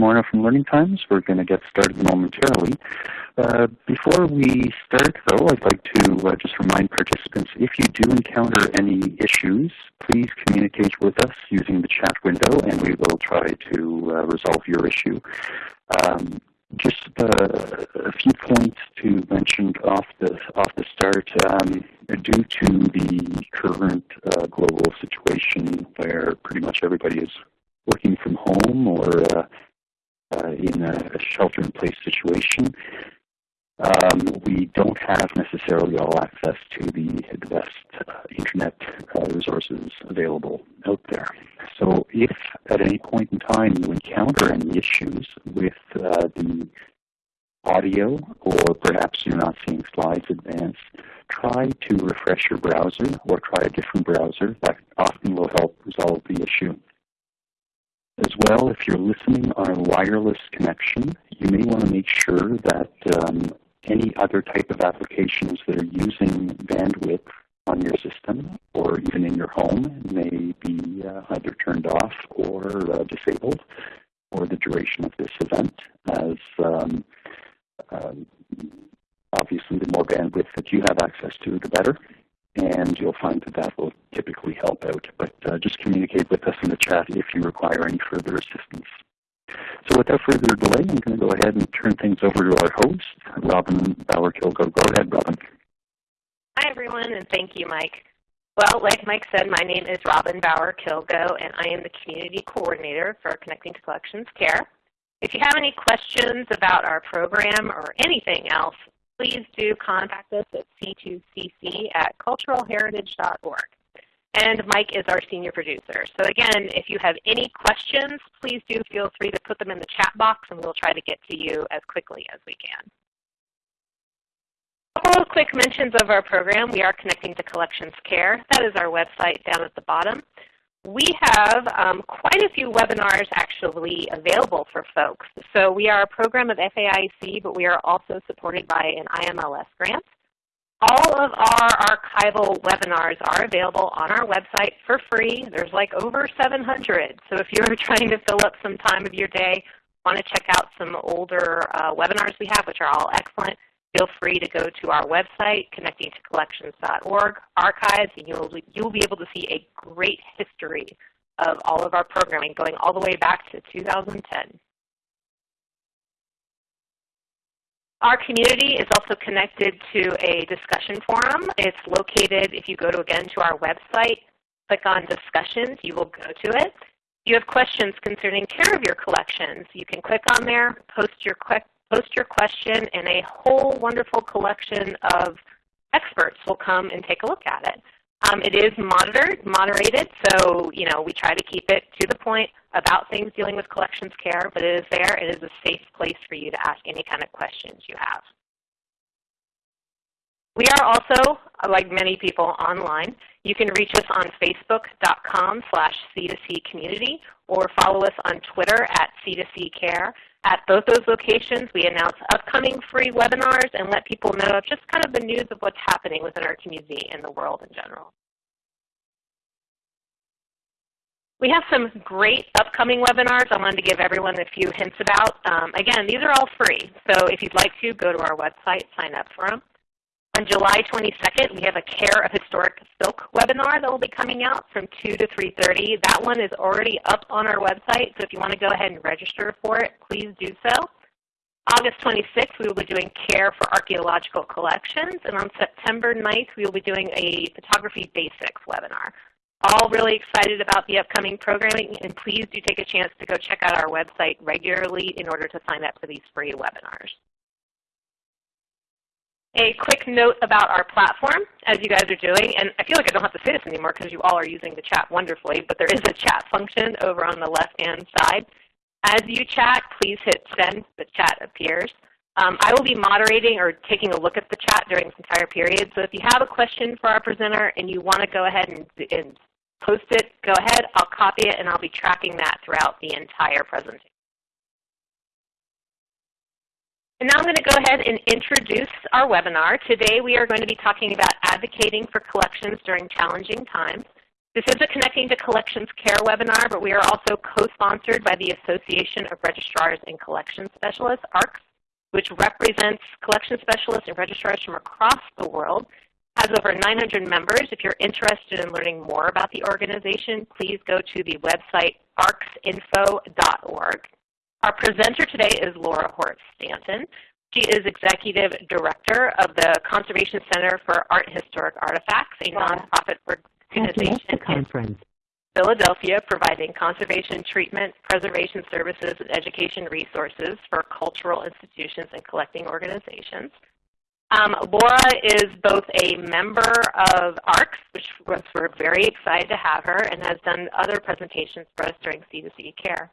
Morneau from Learning Times. We're going to get started momentarily. Uh, before we start, though, I'd like to uh, just remind participants, if you do encounter any issues, please communicate with us using the chat window, and we will try to uh, resolve your issue. Um, just uh, a few points to mention off the off the start. Um, due to the current uh, global situation, where pretty much everybody is working from home or uh, uh, in a, a shelter-in-place situation, um, we don't have necessarily all access to the, the best uh, internet uh, resources available out there. So if at any point in time you encounter any issues with uh, the audio or perhaps you're not seeing slides advance, try to refresh your browser or try a different browser. That often will help resolve the issue. As well, if you're listening on a wireless connection, you may want to make sure that um, any other type of applications that are using bandwidth on your system or even in your home may be uh, either turned off or uh, disabled for the duration of this event as um, um, obviously the more bandwidth that you have access to, the better. And you'll find that that will typically help out. But uh, just communicate with us in the chat if you require any further assistance. So without further delay, I'm going to go ahead and turn things over to our host, Robin Bauer-Kilgo. Go ahead, Robin. Hi, everyone, and thank you, Mike. Well, like Mike said, my name is Robin Bauer-Kilgo, and I am the Community Coordinator for Connecting to Collections Care. If you have any questions about our program or anything else, please do contact us at c2cc at culturalheritage.org. And Mike is our senior producer. So again, if you have any questions, please do feel free to put them in the chat box and we'll try to get to you as quickly as we can. A couple of quick mentions of our program. We are connecting to Collections Care. That is our website down at the bottom. We have um, quite a few webinars actually available for folks. So we are a program of FAIC, but we are also supported by an IMLS grant. All of our archival webinars are available on our website for free. There's like over 700. So if you're trying to fill up some time of your day, want to check out some older uh, webinars we have, which are all excellent, feel free to go to our website, connectingtocollections.org, archives, and you'll, you'll be able to see a great history of all of our programming going all the way back to 2010. Our community is also connected to a discussion forum. It's located, if you go to again to our website, click on discussions, you will go to it. If you have questions concerning care of your collections, you can click on there, post your, post your question, and a whole wonderful collection of experts will come and take a look at it. Um, it is monitored, moderated, so you know we try to keep it to the point about things dealing with collections care, but it is there. It is a safe place for you to ask any kind of questions you have. We are also, like many people online, you can reach us on facebook.com slash C2C community or follow us on Twitter at C2C care. At both those locations, we announce upcoming free webinars and let people know of just kind of the news of what's happening within our community and the world in general. We have some great upcoming webinars I wanted to give everyone a few hints about. Um, again, these are all free, so if you'd like to, go to our website, sign up for them. On July 22nd, we have a Care of Historic Silk webinar that will be coming out from 2 to 3.30. That one is already up on our website, so if you want to go ahead and register for it, please do so. August 26th, we will be doing Care for Archaeological Collections, and on September 9th, we will be doing a Photography Basics webinar. All really excited about the upcoming programming, and please do take a chance to go check out our website regularly in order to sign up for these free webinars. A quick note about our platform, as you guys are doing, and I feel like I don't have to say this anymore because you all are using the chat wonderfully, but there is a chat function over on the left-hand side. As you chat, please hit send, the chat appears. Um, I will be moderating or taking a look at the chat during this entire period, so if you have a question for our presenter and you want to go ahead and, and post it, go ahead, I'll copy it, and I'll be tracking that throughout the entire presentation. And now I'm going to go ahead and introduce our webinar. Today we are going to be talking about advocating for collections during challenging times. This is a Connecting to Collections Care webinar, but we are also co-sponsored by the Association of Registrars and Collections Specialists, ARCS, which represents collection specialists and registrars from across the world, has over 900 members. If you're interested in learning more about the organization, please go to the website arcsinfo.org. Our presenter today is Laura Hortz Stanton. She is Executive Director of the Conservation Center for Art and Historic Artifacts, a nonprofit organization in Philadelphia providing conservation treatment, preservation services, and education resources for cultural institutions and collecting organizations. Um, Laura is both a member of ARCS, which we're very excited to have her, and has done other presentations for us during C2C Care.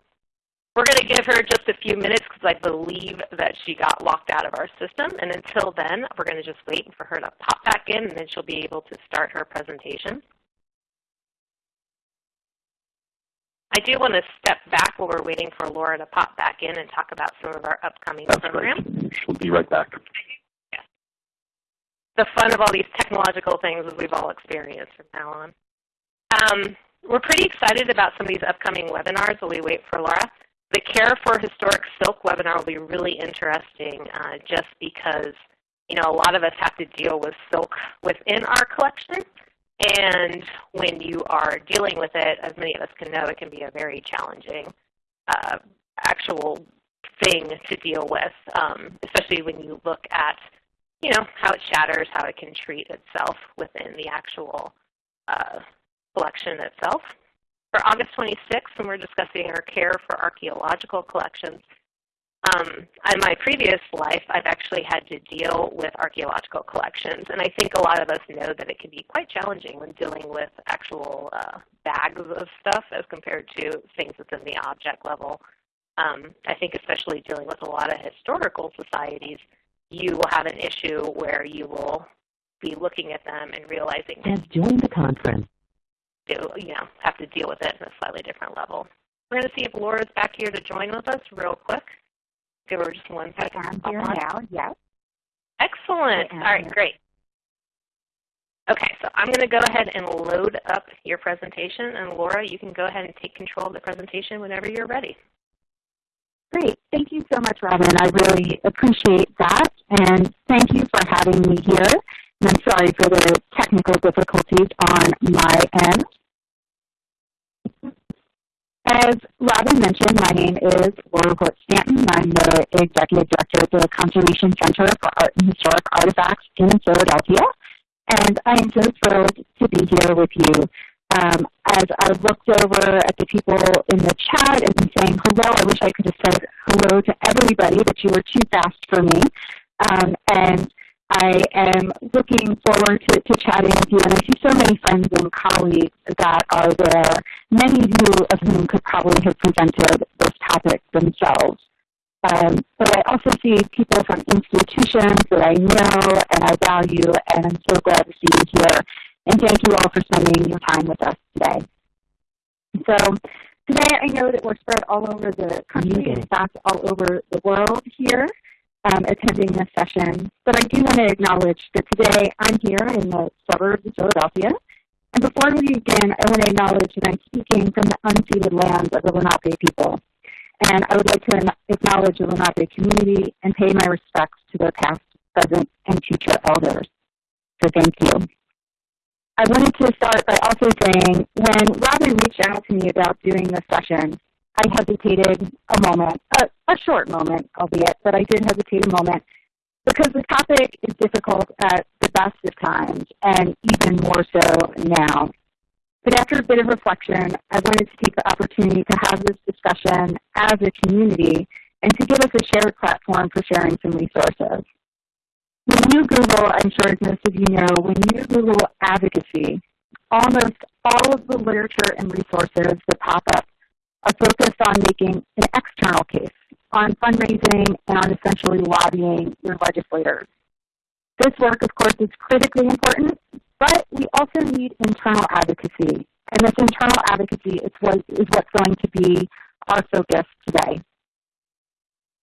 We're going to give her just a few minutes because I believe that she got locked out of our system. And until then, we're going to just wait for her to pop back in, and then she'll be able to start her presentation. I do want to step back while we're waiting for Laura to pop back in and talk about some of our upcoming That's programs. Right. She'll be right back. The fun of all these technological things as we've all experienced from now on. Um, we're pretty excited about some of these upcoming webinars while we wait for Laura. The Care for Historic Silk webinar will be really interesting uh, just because you know, a lot of us have to deal with silk within our collection. And when you are dealing with it, as many of us can know, it can be a very challenging uh, actual thing to deal with, um, especially when you look at you know, how it shatters, how it can treat itself within the actual uh, collection itself for August 26th, when we're discussing our care for archaeological collections. Um, in my previous life, I've actually had to deal with archaeological collections, and I think a lot of us know that it can be quite challenging when dealing with actual uh, bags of stuff as compared to things within the object level. Um, I think especially dealing with a lot of historical societies, you will have an issue where you will be looking at them and realizing has joined the conference do, you know, have to deal with it in a slightly different level. We're going to see if Laura's back here to join with us real quick. Give her just one second. I'm here now, yes. Excellent. All right, great. Okay, so I'm going to go ahead and load up your presentation. And Laura, you can go ahead and take control of the presentation whenever you're ready. Great. Thank you so much, Robin. I really appreciate that. And thank you for having me here. And I'm sorry for the technical difficulties on my end. As Robin mentioned, my name is Laura Hortz Stanton. I'm the Executive Director at the Conservation Center for Art and Historic Artifacts in Philadelphia. And I am so thrilled to be here with you. Um, as I looked over at the people in the chat and saying hello, I wish I could have said hello to everybody, but you were too fast for me. Um, and I am looking forward to, to chatting with you, and I see so many friends and colleagues that are there, many of you of whom could probably have presented this topic themselves. Um, but I also see people from institutions that I know and I value, and I'm so glad to see you here. And thank you all for spending your time with us today. So today I know that we're spread all over the country, in fact all over the world here um, attending this session, but I do want to acknowledge that today I'm here in the suburbs of Philadelphia. And before we begin, I want to acknowledge that I'm speaking from the unceded lands of the Lenape people. And I would like to acknowledge the Lenape community and pay my respects to their past, present, and future elders. So thank you. I wanted to start by also saying when Robin reached out to me about doing this session, I hesitated a moment, a, a short moment, albeit, but I did hesitate a moment because the topic is difficult at the best of times and even more so now. But after a bit of reflection, I wanted to take the opportunity to have this discussion as a community and to give us a shared platform for sharing some resources. When you Google, I'm sure as most of you know, when you Google advocacy, almost all of the literature and resources that pop up are focused on making an external case, on fundraising, and on essentially lobbying your legislators. This work, of course, is critically important, but we also need internal advocacy. And this internal advocacy is, what, is what's going to be our focus today.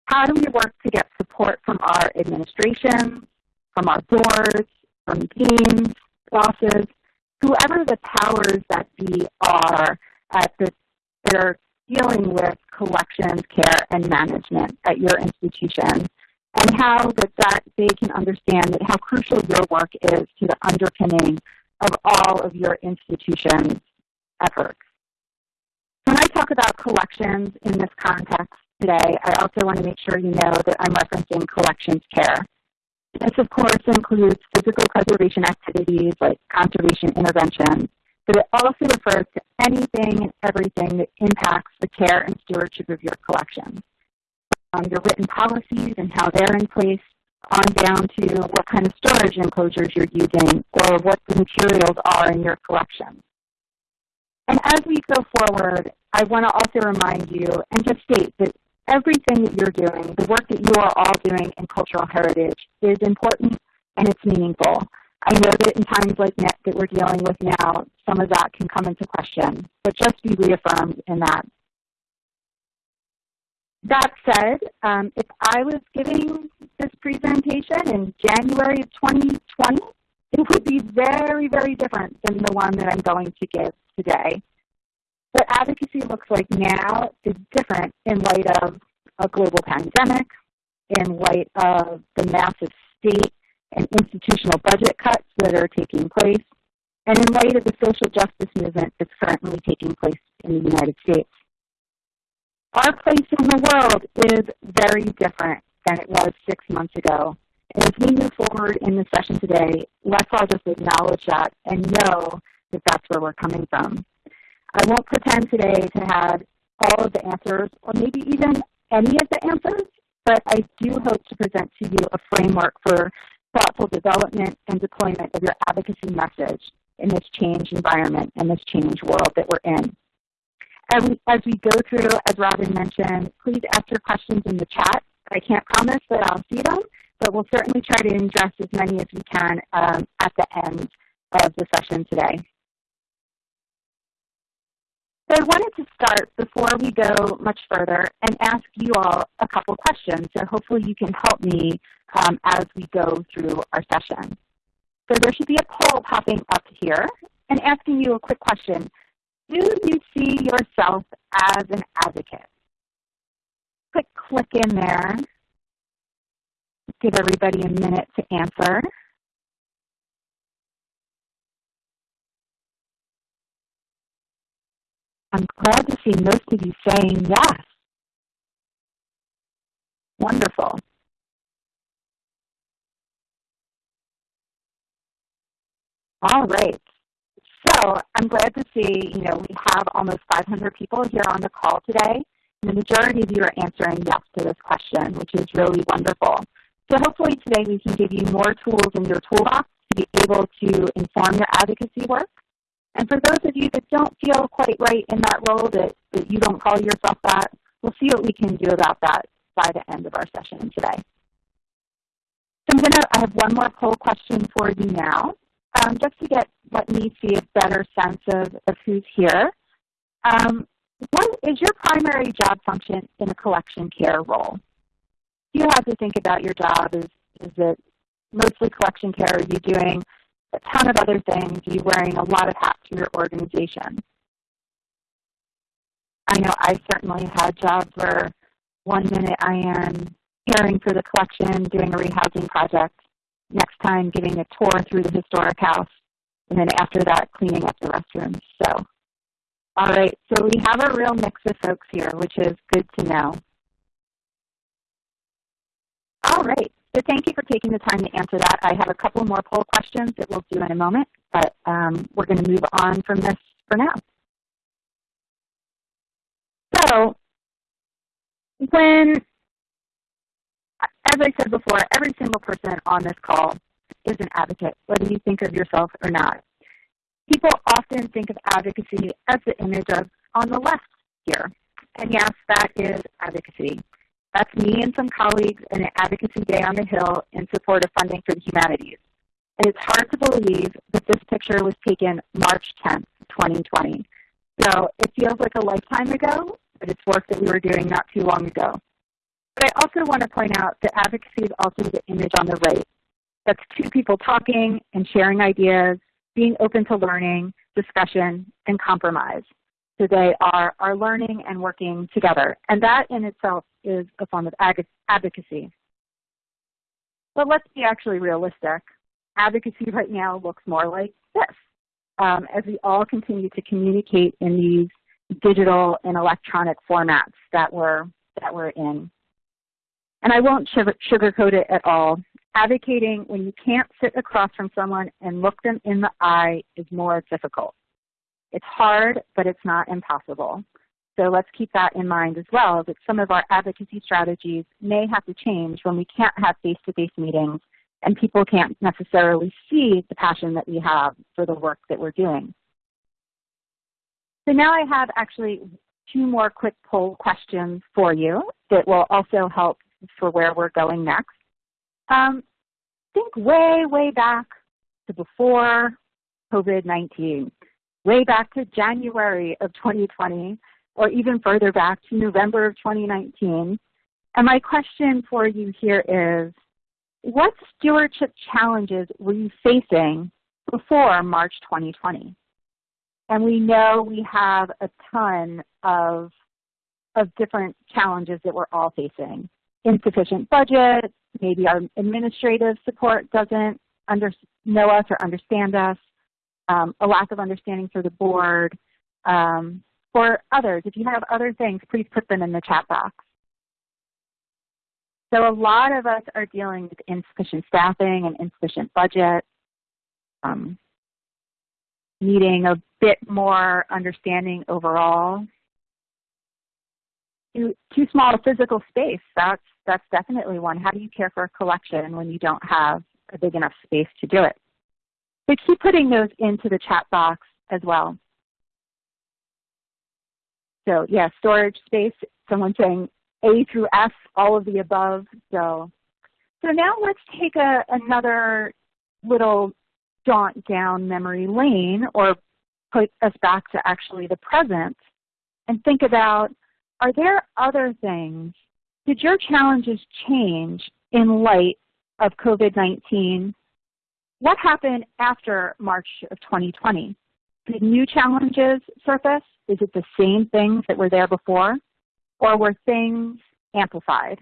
How do we work to get support from our administration, from our boards, from teams, bosses, whoever the powers that be are at the, that are dealing with collections, care, and management at your institution, and how that, that they can understand that how crucial your work is to the underpinning of all of your institution's efforts. When I talk about collections in this context today, I also want to make sure you know that I'm referencing collections care. This, of course, includes physical preservation activities like conservation interventions, but it also refers to anything and everything that impacts the care and stewardship of your collections. Um, your written policies and how they're in place, on down to what kind of storage enclosures you're using or what the materials are in your collection. And as we go forward, I want to also remind you and just state that everything that you're doing, the work that you are all doing in cultural heritage is important and it's meaningful. I know that in times like that we're dealing with now, some of that can come into question, but just be reaffirmed in that. That said, um, if I was giving this presentation in January of 2020, it would be very, very different than the one that I'm going to give today. What advocacy looks like now is different in light of a global pandemic, in light of the massive state and institutional budget cuts that are taking place, and in light of the social justice movement that's currently taking place in the United States. Our place in the world is very different than it was six months ago. And as we move forward in the session today, let's all just acknowledge that and know that that's where we're coming from. I won't pretend today to have all of the answers or maybe even any of the answers, but I do hope to present to you a framework for thoughtful development and deployment of your advocacy message in this change environment and this change world that we're in. As we, as we go through, as Robin mentioned, please ask your questions in the chat. I can't promise that I'll see them, but we'll certainly try to address as many as we can um, at the end of the session today. So I wanted to start before we go much further and ask you all a couple questions. So hopefully you can help me um, as we go through our session. So there should be a poll popping up here and asking you a quick question. Do you see yourself as an advocate? Quick click in there. Give everybody a minute to answer. I'm glad to see most of you saying yes. Wonderful. All right. So I'm glad to see, you know, we have almost 500 people here on the call today. And the majority of you are answering yes to this question, which is really wonderful. So hopefully today we can give you more tools in your toolbox to be able to inform your advocacy work and for those of you that don't feel quite right in that role, that, that you don't call yourself that, we'll see what we can do about that by the end of our session today. So I'm gonna, I have one more poll question for you now, um, just to get, let me see a better sense of, of who's here. Um, what is your primary job function in a collection care role? You have to think about your job. Is, is it mostly collection care? Are you doing a ton of other things. Are You're wearing a lot of hats in your organization. I know I certainly had jobs where one minute I am caring for the collection, doing a rehousing project, next time giving a tour through the historic house, and then after that cleaning up the restrooms. So, all right, so we have a real mix of folks here, which is good to know. All right, so thank you for taking the time to answer that. I have a couple more poll questions that we'll do in a moment, but um, we're going to move on from this for now. So when, as I said before, every single person on this call is an advocate, whether you think of yourself or not. People often think of advocacy as the image of on the left here. And yes, that is advocacy. That's me and some colleagues in an advocacy day on the Hill in support of funding for the humanities. And it's hard to believe that this picture was taken March 10th, 2020. So it feels like a lifetime ago, but it's work that we were doing not too long ago. But I also want to point out that advocacy is also the image on the right. That's two people talking and sharing ideas being open to learning, discussion, and compromise. So they are, are learning and working together. And that in itself is a form of advocacy. But let's be actually realistic. Advocacy right now looks more like this. Um, as we all continue to communicate in these digital and electronic formats that we're, that we're in. And I won't sugarcoat it at all. Advocating when you can't sit across from someone and look them in the eye is more difficult. It's hard, but it's not impossible. So let's keep that in mind as well, that some of our advocacy strategies may have to change when we can't have face-to-face -face meetings and people can't necessarily see the passion that we have for the work that we're doing. So now I have actually two more quick poll questions for you that will also help for where we're going next. Um, think way, way back to before COVID-19, way back to January of 2020, or even further back to November of 2019. And my question for you here is, what stewardship challenges were you facing before March 2020? And we know we have a ton of, of different challenges that we're all facing. Insufficient budget, maybe our administrative support doesn't under, know us or understand us, um, a lack of understanding for the board, um, or others. If you have other things, please put them in the chat box. So a lot of us are dealing with insufficient staffing and insufficient budget, um, needing a bit more understanding overall. Too, too small a physical space, that's, that's definitely one. How do you care for a collection when you don't have a big enough space to do it? So keep putting those into the chat box as well. So yeah, storage space, someone saying A through F, all of the above. So, so now let's take a, another little jaunt down memory lane or put us back to actually the present and think about, are there other things? Did your challenges change in light of COVID-19 what happened after March of 2020? Did new challenges surface? Is it the same things that were there before? Or were things amplified?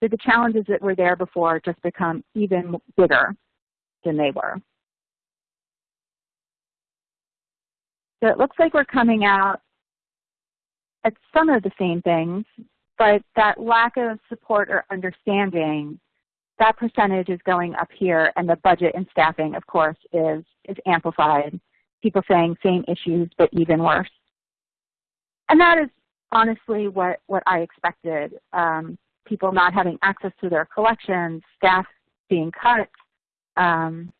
Did the challenges that were there before just become even bigger than they were? So it looks like we're coming out at some of the same things, but that lack of support or understanding that percentage is going up here, and the budget and staffing, of course, is, is amplified. People saying same issues, but even worse. And that is honestly what, what I expected. Um, people not having access to their collections, staff being cut. Um,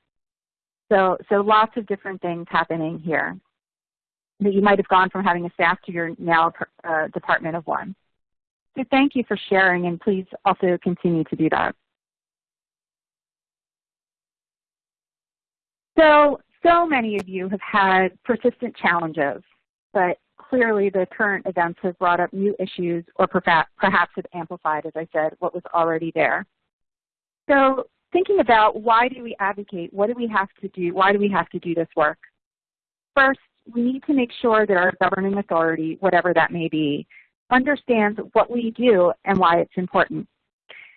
so, so lots of different things happening here. That you might have gone from having a staff to your now uh, department of one. So thank you for sharing, and please also continue to do that. So, so many of you have had persistent challenges, but clearly the current events have brought up new issues or perhaps have amplified, as I said, what was already there. So thinking about why do we advocate, what do we have to do, why do we have to do this work? First, we need to make sure that our governing authority, whatever that may be, understands what we do and why it's important.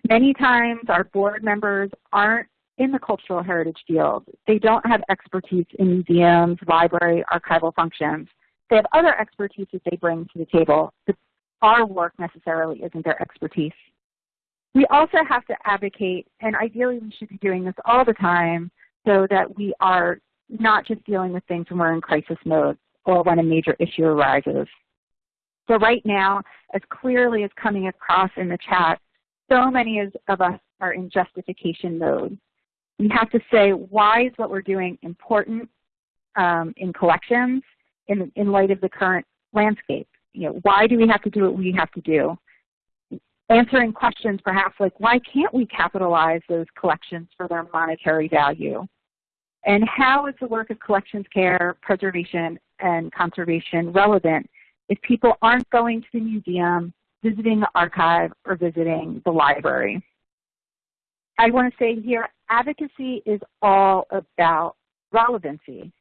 Many times our board members aren't in the cultural heritage field. They don't have expertise in museums, library, archival functions. They have other expertise that they bring to the table, but our work necessarily isn't their expertise. We also have to advocate, and ideally we should be doing this all the time, so that we are not just dealing with things when we're in crisis mode or when a major issue arises. So right now, as clearly as coming across in the chat, so many of us are in justification mode. We have to say, why is what we're doing important um, in collections in, in light of the current landscape? You know, why do we have to do what we have to do? Answering questions perhaps like, why can't we capitalize those collections for their monetary value? And how is the work of collections care, preservation, and conservation relevant if people aren't going to the museum, visiting the archive, or visiting the library? I want to say here, advocacy is all about relevancy.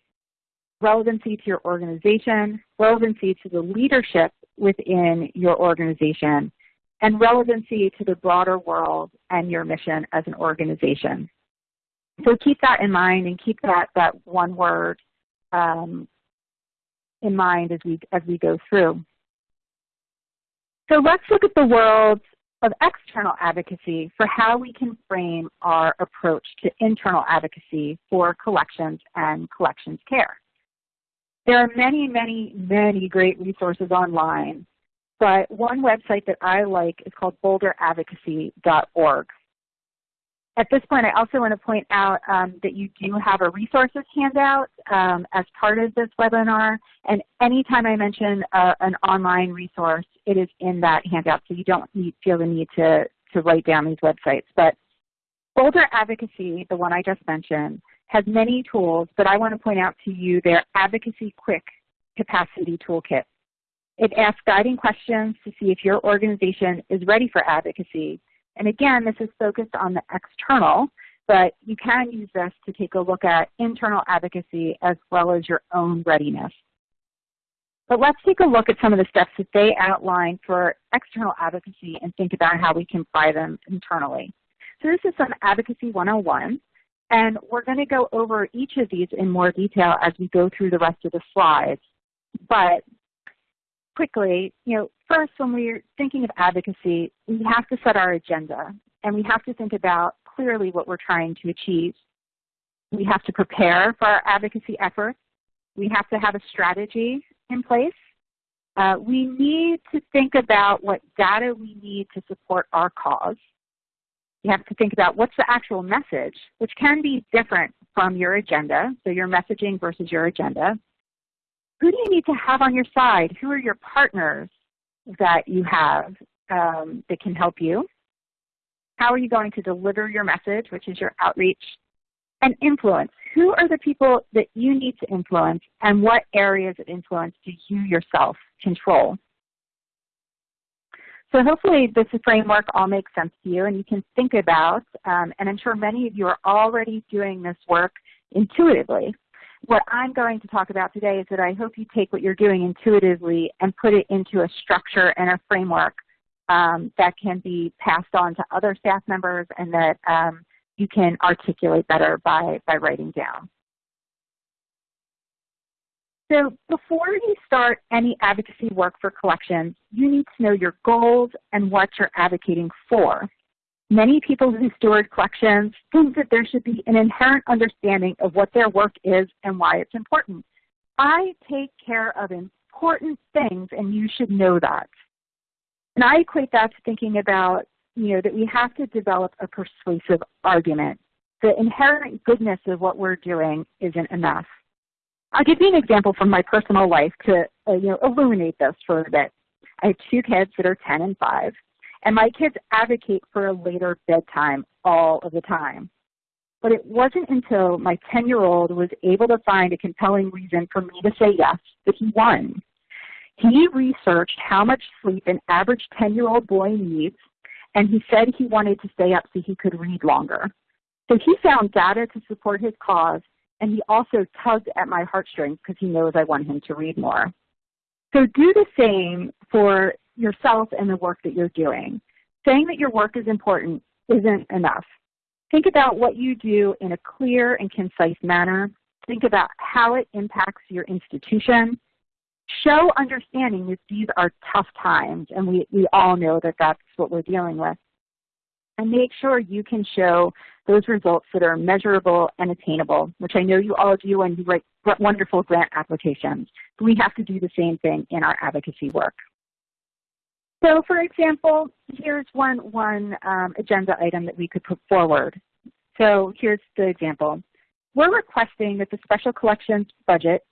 Relevancy to your organization, relevancy to the leadership within your organization, and relevancy to the broader world and your mission as an organization. So keep that in mind and keep that, that one word um, in mind as we, as we go through. So let's look at the world of external advocacy for how we can frame our approach to internal advocacy for collections and collections care. There are many, many, many great resources online, but one website that I like is called bolderadvocacy.org. At this point, I also want to point out um, that you do have a resources handout um, as part of this webinar, and anytime I mention uh, an online resource, it is in that handout, so you don't need, feel the need to, to write down these websites. But Bolder Advocacy, the one I just mentioned, has many tools, but I want to point out to you their Advocacy Quick Capacity Toolkit. It asks guiding questions to see if your organization is ready for advocacy and again, this is focused on the external, but you can use this to take a look at internal advocacy as well as your own readiness. But let's take a look at some of the steps that they outline for external advocacy and think about how we can apply them internally. So this is some Advocacy 101, and we're going to go over each of these in more detail as we go through the rest of the slides. But quickly, you know, first when we're thinking of advocacy, we have to set our agenda and we have to think about clearly what we're trying to achieve. We have to prepare for our advocacy efforts. We have to have a strategy in place. Uh, we need to think about what data we need to support our cause. You have to think about what's the actual message, which can be different from your agenda, so your messaging versus your agenda. Who do you need to have on your side? Who are your partners that you have um, that can help you? How are you going to deliver your message, which is your outreach? And influence. Who are the people that you need to influence and what areas of influence do you yourself control? So hopefully this framework all makes sense to you and you can think about, um, and I'm sure many of you are already doing this work intuitively, what I'm going to talk about today is that I hope you take what you're doing intuitively and put it into a structure and a framework um, that can be passed on to other staff members and that um, you can articulate better by, by writing down. So before you start any advocacy work for collections, you need to know your goals and what you're advocating for. Many people who steward collections think that there should be an inherent understanding of what their work is and why it's important. I take care of important things and you should know that. And I equate that to thinking about, you know, that we have to develop a persuasive argument. The inherent goodness of what we're doing isn't enough. I'll give you an example from my personal life to, uh, you know, illuminate this for a bit. I have two kids that are 10 and 5. And my kids advocate for a later bedtime all of the time. But it wasn't until my 10-year-old was able to find a compelling reason for me to say yes that he won. He researched how much sleep an average 10-year-old boy needs, and he said he wanted to stay up so he could read longer. So he found data to support his cause, and he also tugged at my heartstrings because he knows I want him to read more. So do the same for yourself and the work that you're doing. Saying that your work is important isn't enough. Think about what you do in a clear and concise manner. Think about how it impacts your institution. Show understanding that these are tough times, and we, we all know that that's what we're dealing with. And make sure you can show those results that are measurable and attainable, which I know you all do when you write wonderful grant applications. We have to do the same thing in our advocacy work. So for example, here's one, one um, agenda item that we could put forward. So here's the example. We're requesting that the special collections budget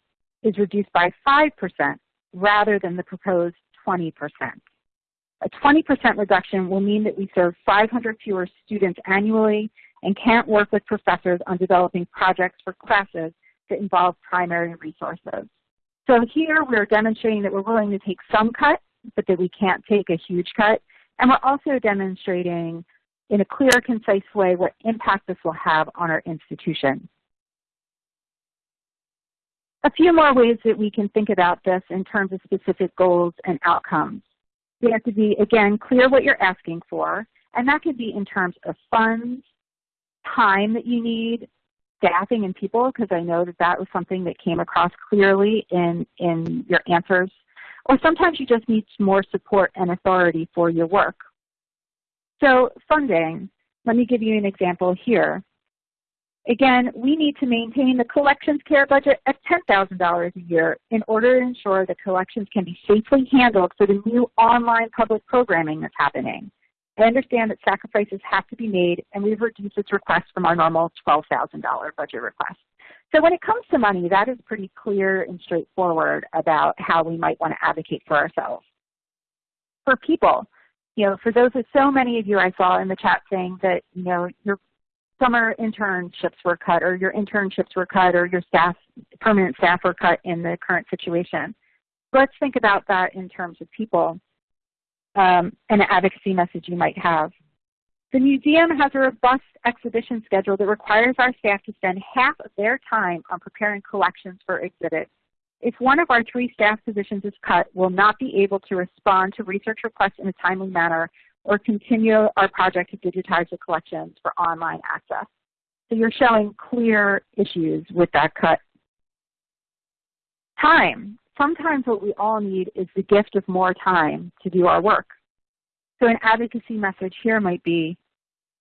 is reduced by 5% rather than the proposed 20%. A 20% reduction will mean that we serve 500 fewer students annually and can't work with professors on developing projects for classes that involve primary resources. So here we're demonstrating that we're willing to take some cut but that we can't take a huge cut. And we're also demonstrating in a clear, concise way what impact this will have on our institution. A few more ways that we can think about this in terms of specific goals and outcomes. You have to be, again, clear what you're asking for, and that could be in terms of funds, time that you need, staffing and people, because I know that that was something that came across clearly in, in your answers. Or sometimes you just need more support and authority for your work. So funding, let me give you an example here. Again, we need to maintain the collections care budget at $10,000 a year in order to ensure that collections can be safely handled for the new online public programming that's happening. I understand that sacrifices have to be made, and we've reduced this request from our normal $12,000 budget request. So when it comes to money, that is pretty clear and straightforward about how we might want to advocate for ourselves. For people, you know, for those of so many of you I saw in the chat saying that, you know, your summer internships were cut or your internships were cut or your staff, permanent staff were cut in the current situation. Let's think about that in terms of people um, and an advocacy message you might have. The museum has a robust exhibition schedule that requires our staff to spend half of their time on preparing collections for exhibits. If one of our three staff positions is cut, we'll not be able to respond to research requests in a timely manner or continue our project to digitize the collections for online access. So you're showing clear issues with that cut. Time. Sometimes what we all need is the gift of more time to do our work. So an advocacy message here might be,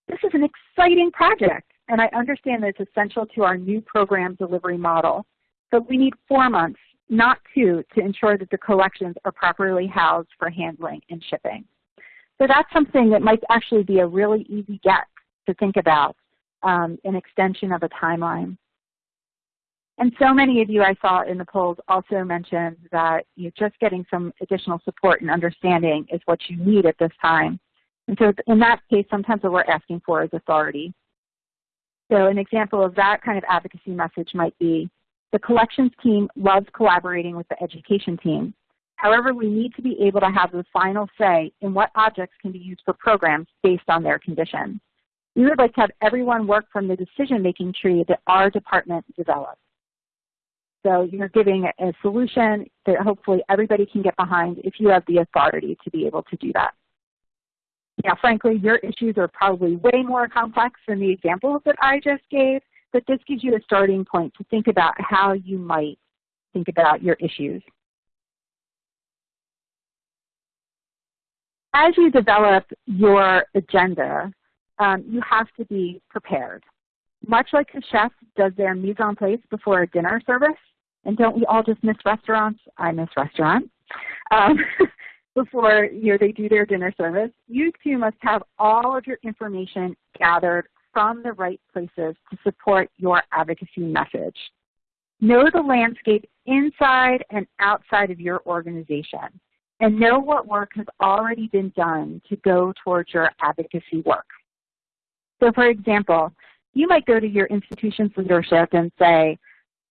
this is an exciting project, and I understand that it's essential to our new program delivery model, but we need four months, not two, to ensure that the collections are properly housed for handling and shipping. So that's something that might actually be a really easy get to think about, um, an extension of a timeline. And so many of you I saw in the polls also mentioned that you know, just getting some additional support and understanding is what you need at this time. And so in that case, sometimes what we're asking for is authority. So an example of that kind of advocacy message might be, the collections team loves collaborating with the education team. However, we need to be able to have the final say in what objects can be used for programs based on their condition. We would like to have everyone work from the decision-making tree that our department develops. So you're giving a solution that hopefully everybody can get behind if you have the authority to be able to do that. Now, frankly, your issues are probably way more complex than the examples that I just gave, but this gives you a starting point to think about how you might think about your issues. as you develop your agenda, um, you have to be prepared. Much like a chef does their mise en place before a dinner service, and don't we all just miss restaurants? I miss restaurants. Um, before you know, they do their dinner service, you too must have all of your information gathered from the right places to support your advocacy message. Know the landscape inside and outside of your organization and know what work has already been done to go towards your advocacy work. So for example, you might go to your institution's leadership and say,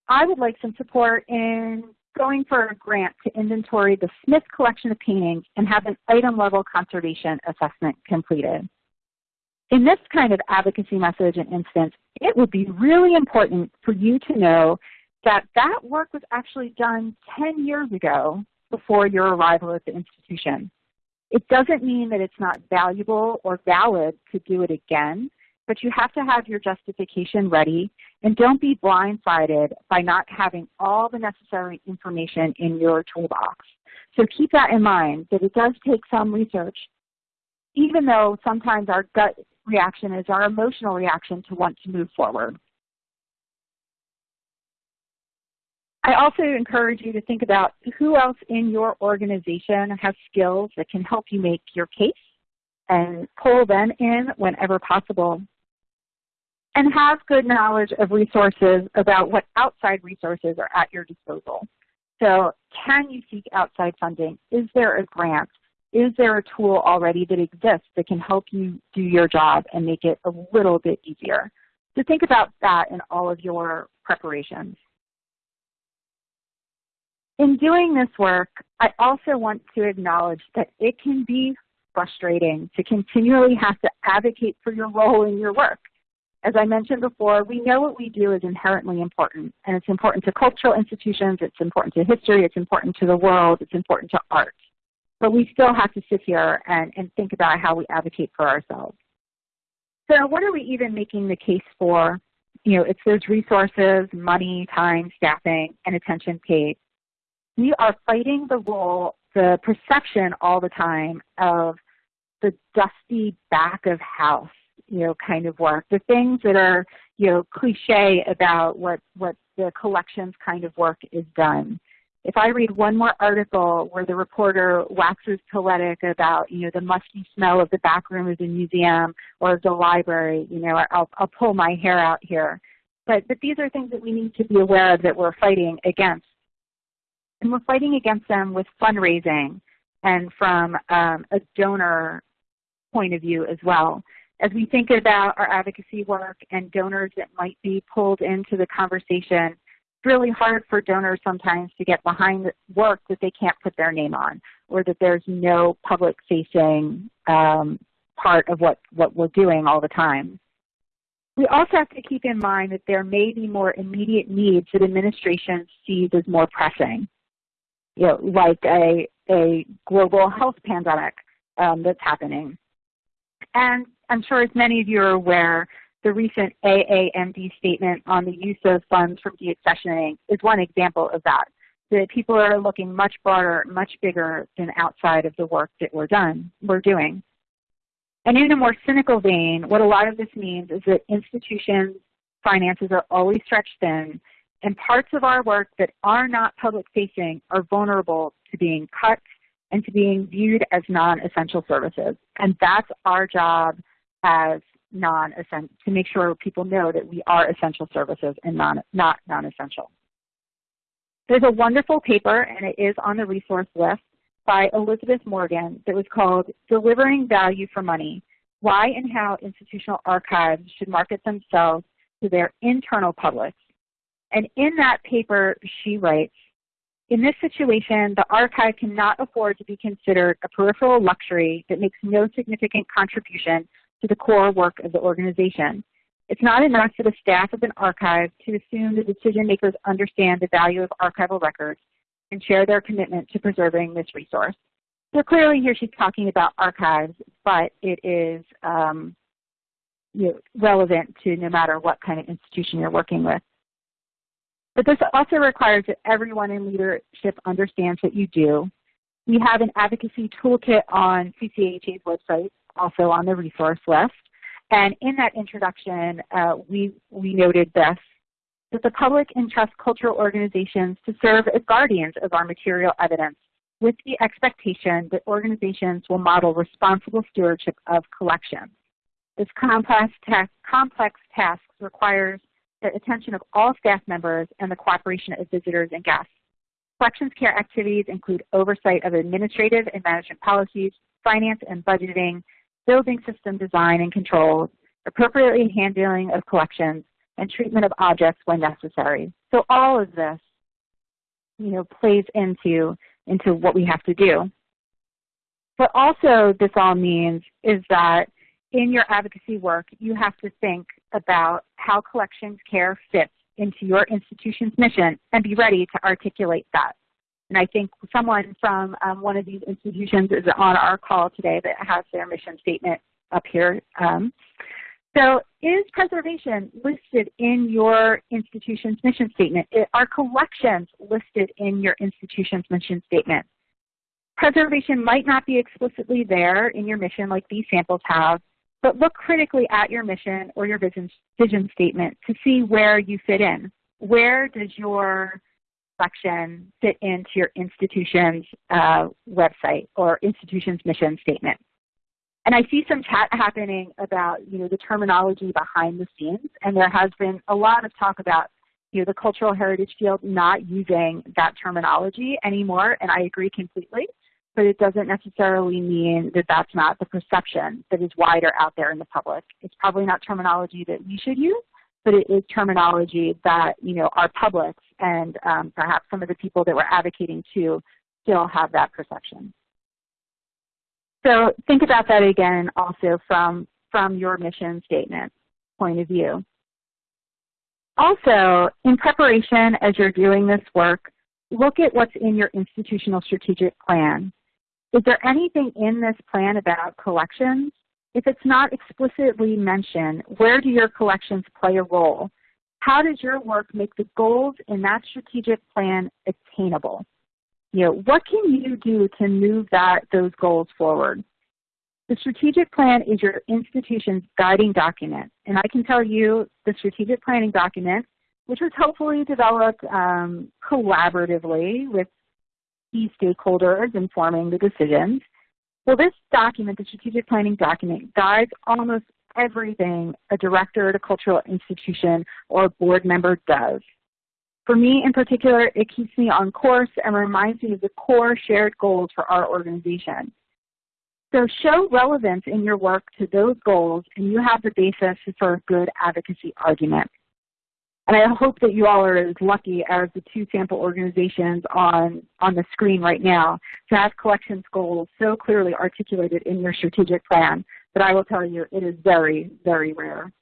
I would like some support in going for a grant to inventory the Smith collection of paintings and have an item level conservation assessment completed. In this kind of advocacy message and instance, it would be really important for you to know that that work was actually done 10 years ago before your arrival at the institution. It doesn't mean that it's not valuable or valid to do it again, but you have to have your justification ready and don't be blindsided by not having all the necessary information in your toolbox. So keep that in mind, that it does take some research, even though sometimes our gut reaction is our emotional reaction to want to move forward. I also encourage you to think about who else in your organization has skills that can help you make your case and pull them in whenever possible. And have good knowledge of resources about what outside resources are at your disposal. So can you seek outside funding? Is there a grant? Is there a tool already that exists that can help you do your job and make it a little bit easier? So think about that in all of your preparations. In doing this work, I also want to acknowledge that it can be frustrating to continually have to advocate for your role in your work. As I mentioned before, we know what we do is inherently important, and it's important to cultural institutions, it's important to history, it's important to the world, it's important to art. But we still have to sit here and, and think about how we advocate for ourselves. So what are we even making the case for? You know, it's those resources, money, time, staffing, and attention paid. We are fighting the role, the perception all the time of the dusty back of house, you know, kind of work. The things that are, you know, cliche about what, what the collections kind of work is done if I read one more article where the reporter waxes poetic about, you know, the musty smell of the back room of the museum or of the library, you know, I'll, I'll pull my hair out here. But, but these are things that we need to be aware of that we're fighting against. And we're fighting against them with fundraising and from um, a donor point of view as well. As we think about our advocacy work and donors that might be pulled into the conversation, it's really hard for donors sometimes to get behind work that they can't put their name on or that there's no public facing um, part of what, what we're doing all the time. We also have to keep in mind that there may be more immediate needs that administration sees as more pressing, you know, like a, a global health pandemic um, that's happening. And I'm sure as many of you are aware, the recent AAMD statement on the use of funds from deaccessioning is one example of that. That people are looking much broader, much bigger than outside of the work that we're done, we're doing. And in a more cynical vein, what a lot of this means is that institutions' finances are always stretched thin, and parts of our work that are not public facing are vulnerable to being cut and to being viewed as non-essential services. And that's our job as non-essential, to make sure people know that we are essential services and non, not non-essential. There's a wonderful paper, and it is on the resource list, by Elizabeth Morgan that was called Delivering Value for Money, Why and How Institutional Archives Should Market Themselves to Their Internal Publics. And in that paper, she writes, in this situation, the archive cannot afford to be considered a peripheral luxury that makes no significant contribution to the core work of the organization. It's not enough for the staff of an archive to assume the decision makers understand the value of archival records and share their commitment to preserving this resource. So clearly here she's talking about archives, but it is um, you know, relevant to no matter what kind of institution you're working with. But this also requires that everyone in leadership understands what you do. We have an advocacy toolkit on CCAHA's website also on the resource list. And in that introduction, uh, we, we noted this, that the public entrusts cultural organizations to serve as guardians of our material evidence with the expectation that organizations will model responsible stewardship of collections. This complex, ta complex task requires the attention of all staff members and the cooperation of visitors and guests. Collections care activities include oversight of administrative and management policies, finance and budgeting, building system design and controls, appropriately handling of collections, and treatment of objects when necessary. So all of this, you know, plays into, into what we have to do. But also this all means is that in your advocacy work, you have to think about how collections care fits into your institution's mission and be ready to articulate that. And I think someone from um, one of these institutions is on our call today that has their mission statement up here. Um, so is preservation listed in your institution's mission statement? Are collections listed in your institution's mission statement? Preservation might not be explicitly there in your mission like these samples have, but look critically at your mission or your vision, vision statement to see where you fit in. Where does your fit into your institution's uh, website or institution's mission statement. And I see some chat happening about you know, the terminology behind the scenes, and there has been a lot of talk about you know, the cultural heritage field not using that terminology anymore, and I agree completely, but it doesn't necessarily mean that that's not the perception that is wider out there in the public. It's probably not terminology that we should use, but it is terminology that you know our publics and um, perhaps some of the people that we're advocating to still have that perception. So think about that again also from, from your mission statement. point of view. Also, in preparation as you're doing this work, look at what's in your institutional strategic plan. Is there anything in this plan about collections? If it's not explicitly mentioned, where do your collections play a role? How does your work make the goals in that strategic plan attainable? You know, what can you do to move that, those goals forward? The strategic plan is your institution's guiding document. And I can tell you the strategic planning document, which was hopefully developed um, collaboratively with key stakeholders informing the decisions. Well, this document, the strategic planning document, guides almost everything a director at a cultural institution or a board member does. For me in particular, it keeps me on course and reminds me of the core shared goals for our organization. So show relevance in your work to those goals and you have the basis for a good advocacy argument. And I hope that you all are as lucky as the two sample organizations on, on the screen right now to have collections goals so clearly articulated in your strategic plan but I will tell you it is very, very rare.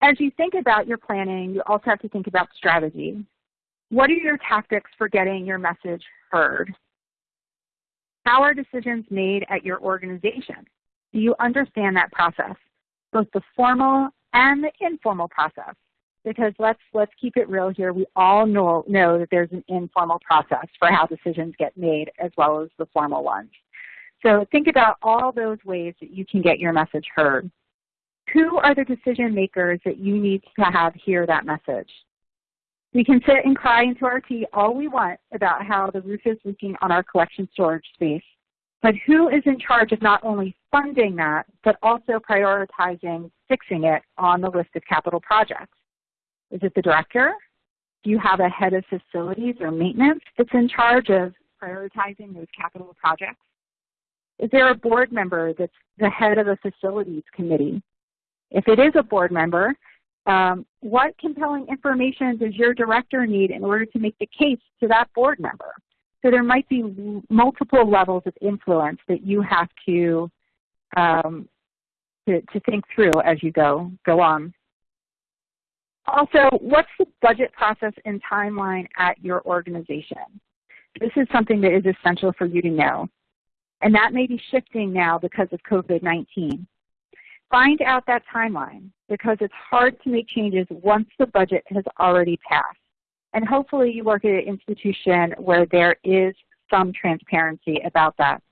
As you think about your planning, you also have to think about strategy. What are your tactics for getting your message heard? How are decisions made at your organization? Do you understand that process, both the formal and the informal process? because let's let's keep it real here. We all know know that there's an informal process for how decisions get made as well as the formal ones. So think about all those ways that you can get your message heard. Who are the decision makers that you need to have hear that message? We can sit and cry into our tea all we want about how the roof is leaking on our collection storage space. But who is in charge of not only funding that, but also prioritizing fixing it on the list of capital projects? Is it the director? Do you have a head of facilities or maintenance that's in charge of prioritizing those capital projects? Is there a board member that's the head of a facilities committee? If it is a board member, um, what compelling information does your director need in order to make the case to that board member? So there might be multiple levels of influence that you have to, um, to, to think through as you go, go on. Also, what's the budget process and timeline at your organization? This is something that is essential for you to know. And that may be shifting now because of COVID-19. Find out that timeline because it's hard to make changes once the budget has already passed. And hopefully you work at an institution where there is some transparency about that.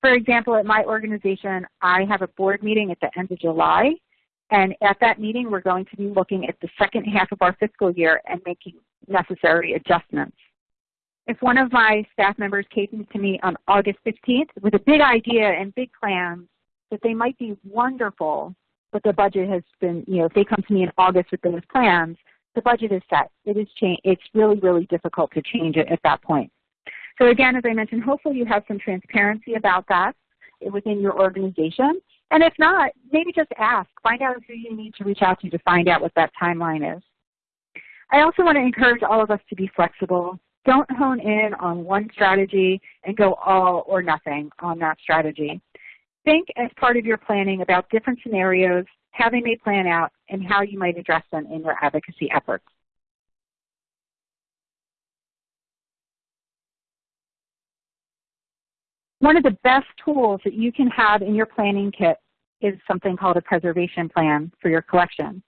For example, at my organization, I have a board meeting at the end of July and at that meeting, we're going to be looking at the second half of our fiscal year and making necessary adjustments. If one of my staff members came to me on August 15th with a big idea and big plans that they might be wonderful, but the budget has been, you know, if they come to me in August with those plans, the budget is set. It is change. It's really, really difficult to change it at that point. So again, as I mentioned, hopefully you have some transparency about that within your organization. And if not, maybe just ask. Find out who you need to reach out to to find out what that timeline is. I also want to encourage all of us to be flexible. Don't hone in on one strategy and go all or nothing on that strategy. Think as part of your planning about different scenarios, how they may plan out, and how you might address them in your advocacy efforts. One of the best tools that you can have in your planning kit is something called a preservation plan for your collection.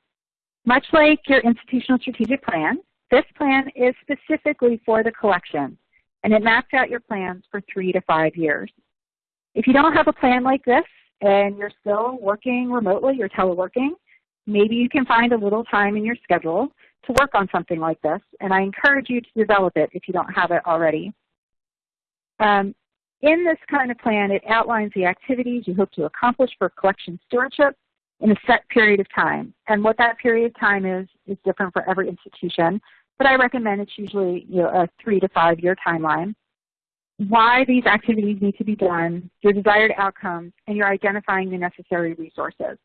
Much like your institutional strategic plan, this plan is specifically for the collection, and it maps out your plans for three to five years. If you don't have a plan like this and you're still working remotely or teleworking, maybe you can find a little time in your schedule to work on something like this, and I encourage you to develop it if you don't have it already. Um, in this kind of plan, it outlines the activities you hope to accomplish for collection stewardship in a set period of time. And what that period of time is, is different for every institution, but I recommend it's usually you know, a three to five year timeline. Why these activities need to be done, your desired outcomes, and you're identifying the necessary resources.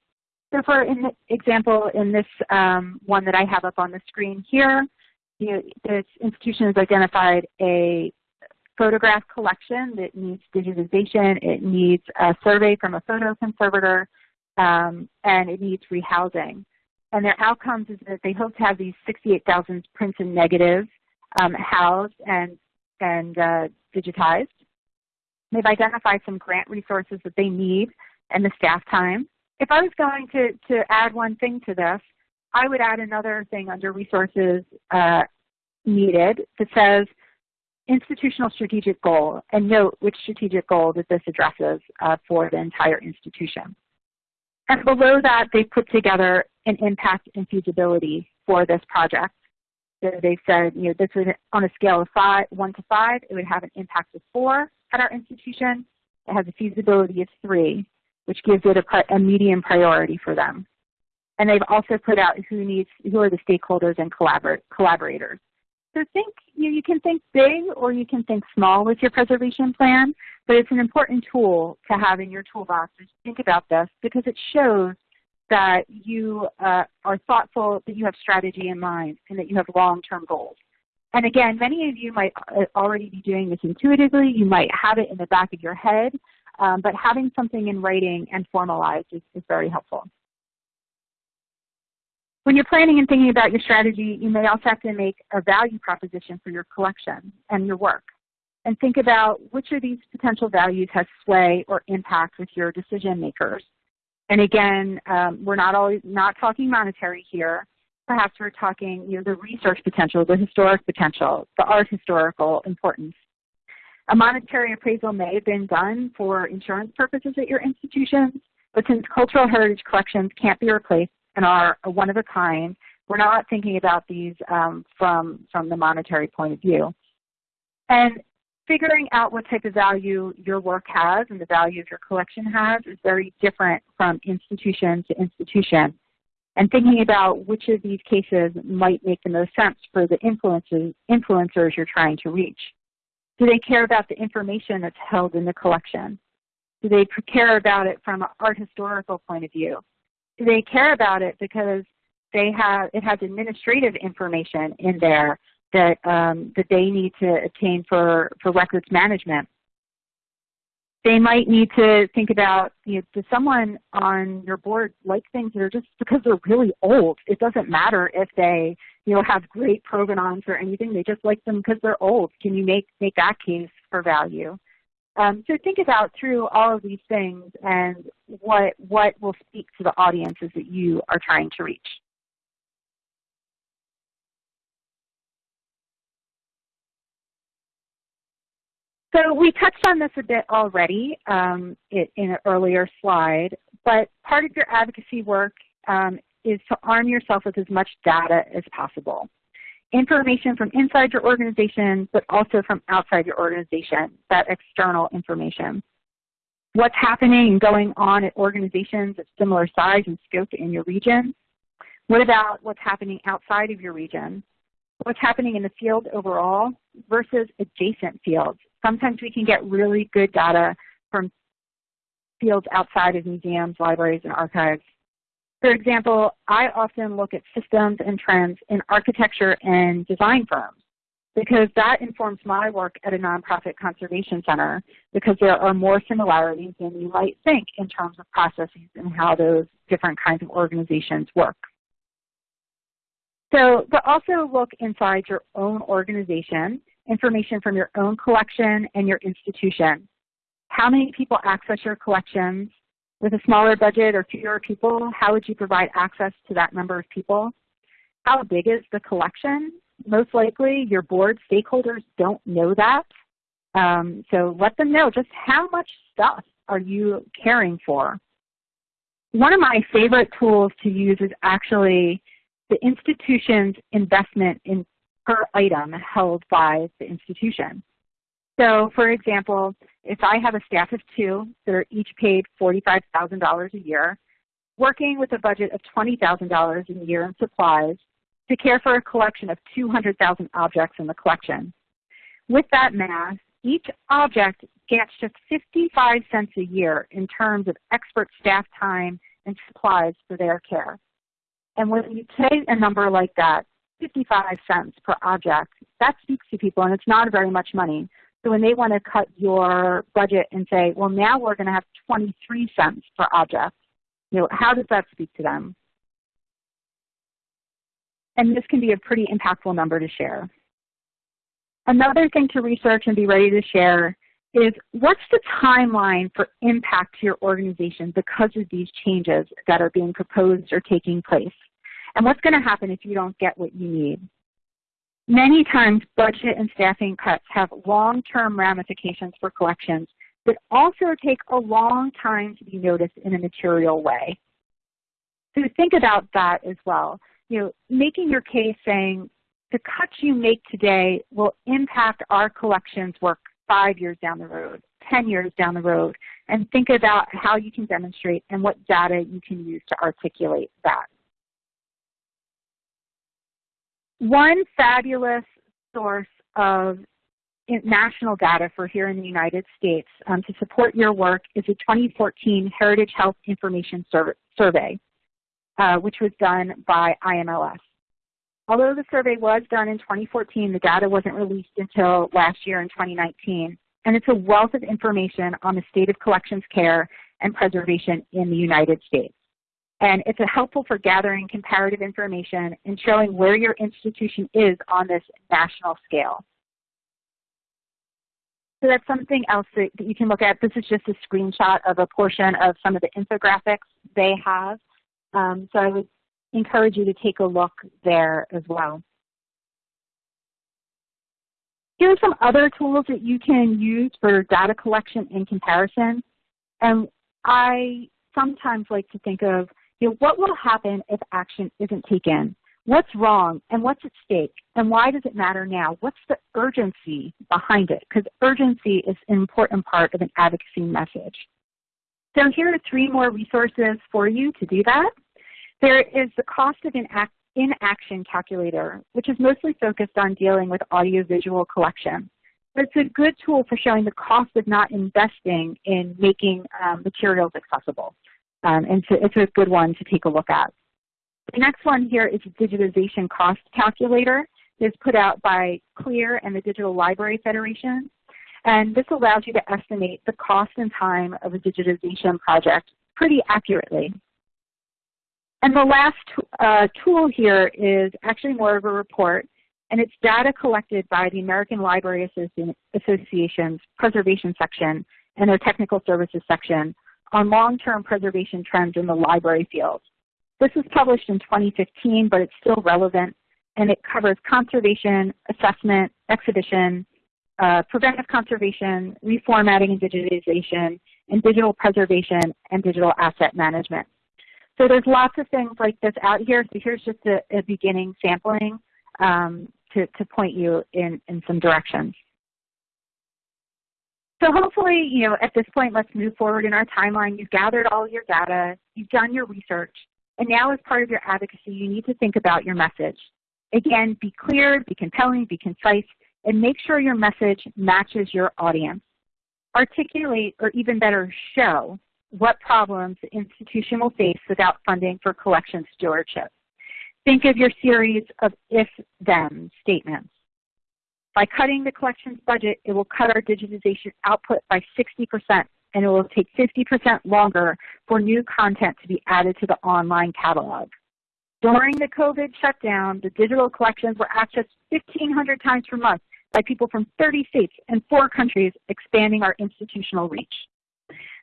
So for in example, in this um, one that I have up on the screen here, you know, this institution has identified a photograph collection that needs digitization, it needs a survey from a photo conservator, um, and it needs rehousing. And their outcomes is that they hope to have these 68,000 prints and negatives um, housed and, and uh, digitized. They've identified some grant resources that they need and the staff time. If I was going to, to add one thing to this, I would add another thing under resources uh, needed that says institutional strategic goal and note which strategic goal that this addresses uh, for the entire institution. And below that, they've put together an impact and feasibility for this project. So they said, you know, this would, on a scale of five, one to five, it would have an impact of four at our institution. It has a feasibility of three, which gives it a, a medium priority for them. And they've also put out who needs, who are the stakeholders and collabor collaborators. So think, you, you can think big or you can think small with your preservation plan, but it's an important tool to have in your toolbox to think about this because it shows that you uh, are thoughtful, that you have strategy in mind, and that you have long-term goals. And again, many of you might uh, already be doing this intuitively. You might have it in the back of your head, um, but having something in writing and formalized is, is very helpful. When you're planning and thinking about your strategy, you may also have to make a value proposition for your collection and your work. And think about which of these potential values has sway or impact with your decision makers. And again, um, we're not always not talking monetary here. Perhaps we're talking you know, the research potential, the historic potential, the art historical importance. A monetary appraisal may have been done for insurance purposes at your institutions, but since cultural heritage collections can't be replaced and are one of a kind, we're not thinking about these um, from, from the monetary point of view. And figuring out what type of value your work has and the value of your collection has is very different from institution to institution. And thinking about which of these cases might make the most sense for the influencers, influencers you're trying to reach. Do they care about the information that's held in the collection? Do they care about it from an art historical point of view? Do they care about it because they have it has administrative information in there that um, that they need to obtain for for records management. They might need to think about, you know, does someone on your board like things that are just because they're really old? It doesn't matter if they, you know, have great provenance or anything. They just like them because they're old. Can you make make that case for value? Um, so think about through all of these things and what, what will speak to the audiences that you are trying to reach. So we touched on this a bit already um, in an earlier slide, but part of your advocacy work um, is to arm yourself with as much data as possible information from inside your organization, but also from outside your organization, that external information. What's happening and going on at organizations of similar size and scope in your region? What about what's happening outside of your region? What's happening in the field overall versus adjacent fields? Sometimes we can get really good data from fields outside of museums, libraries, and archives for example, I often look at systems and trends in architecture and design firms because that informs my work at a nonprofit conservation center because there are more similarities than you might think in terms of processes and how those different kinds of organizations work. So, but also look inside your own organization, information from your own collection and your institution. How many people access your collections? With a smaller budget or fewer people, how would you provide access to that number of people? How big is the collection? Most likely your board stakeholders don't know that. Um, so let them know just how much stuff are you caring for. One of my favorite tools to use is actually the institution's investment in per item held by the institution. So for example, if I have a staff of two that are each paid $45,000 a year, working with a budget of $20,000 a year in supplies to care for a collection of 200,000 objects in the collection. With that math, each object gets just 55 cents a year in terms of expert staff time and supplies for their care. And when you take a number like that, 55 cents per object, that speaks to people and it's not very much money. So when they want to cut your budget and say, well, now we're going to have 23 cents per object, you know, how does that speak to them? And this can be a pretty impactful number to share. Another thing to research and be ready to share is what's the timeline for impact to your organization because of these changes that are being proposed or taking place? And what's going to happen if you don't get what you need? Many times budget and staffing cuts have long-term ramifications for collections that also take a long time to be noticed in a material way. So think about that as well. You know, making your case saying the cuts you make today will impact our collections work five years down the road, 10 years down the road, and think about how you can demonstrate and what data you can use to articulate that. One fabulous source of national data for here in the United States um, to support your work is the 2014 Heritage Health Information Survey, uh, which was done by IMLS. Although the survey was done in 2014, the data wasn't released until last year in 2019, and it's a wealth of information on the state of collections care and preservation in the United States. And it's helpful for gathering comparative information and showing where your institution is on this national scale. So that's something else that, that you can look at. This is just a screenshot of a portion of some of the infographics they have. Um, so I would encourage you to take a look there as well. Here are some other tools that you can use for data collection and comparison. And I sometimes like to think of you know, what will happen if action isn't taken? What's wrong and what's at stake and why does it matter now? What's the urgency behind it? Because urgency is an important part of an advocacy message. So here are three more resources for you to do that. There is the cost of inaction calculator, which is mostly focused on dealing with audiovisual collection. But it's a good tool for showing the cost of not investing in making um, materials accessible. Um, and so it's a good one to take a look at. The next one here is digitization cost calculator. It's put out by CLIR and the Digital Library Federation. And this allows you to estimate the cost and time of a digitization project pretty accurately. And the last uh, tool here is actually more of a report, and it's data collected by the American Library Associ Association's preservation section and their technical services section on long-term preservation trends in the library field. This was published in 2015, but it's still relevant, and it covers conservation, assessment, exhibition, uh, preventive conservation, reformatting and digitization, and digital preservation and digital asset management. So there's lots of things like this out here. So here's just a, a beginning sampling um, to, to point you in, in some directions. So hopefully, you know, at this point, let's move forward in our timeline. You've gathered all your data, you've done your research, and now as part of your advocacy, you need to think about your message. Again, be clear, be compelling, be concise, and make sure your message matches your audience. Articulate, or even better, show what problems the institution will face without funding for collection stewardship. Think of your series of if-then statements. By cutting the collections budget, it will cut our digitization output by 60%, and it will take 50% longer for new content to be added to the online catalog. During the COVID shutdown, the digital collections were accessed 1,500 times per month by people from 30 states and four countries, expanding our institutional reach.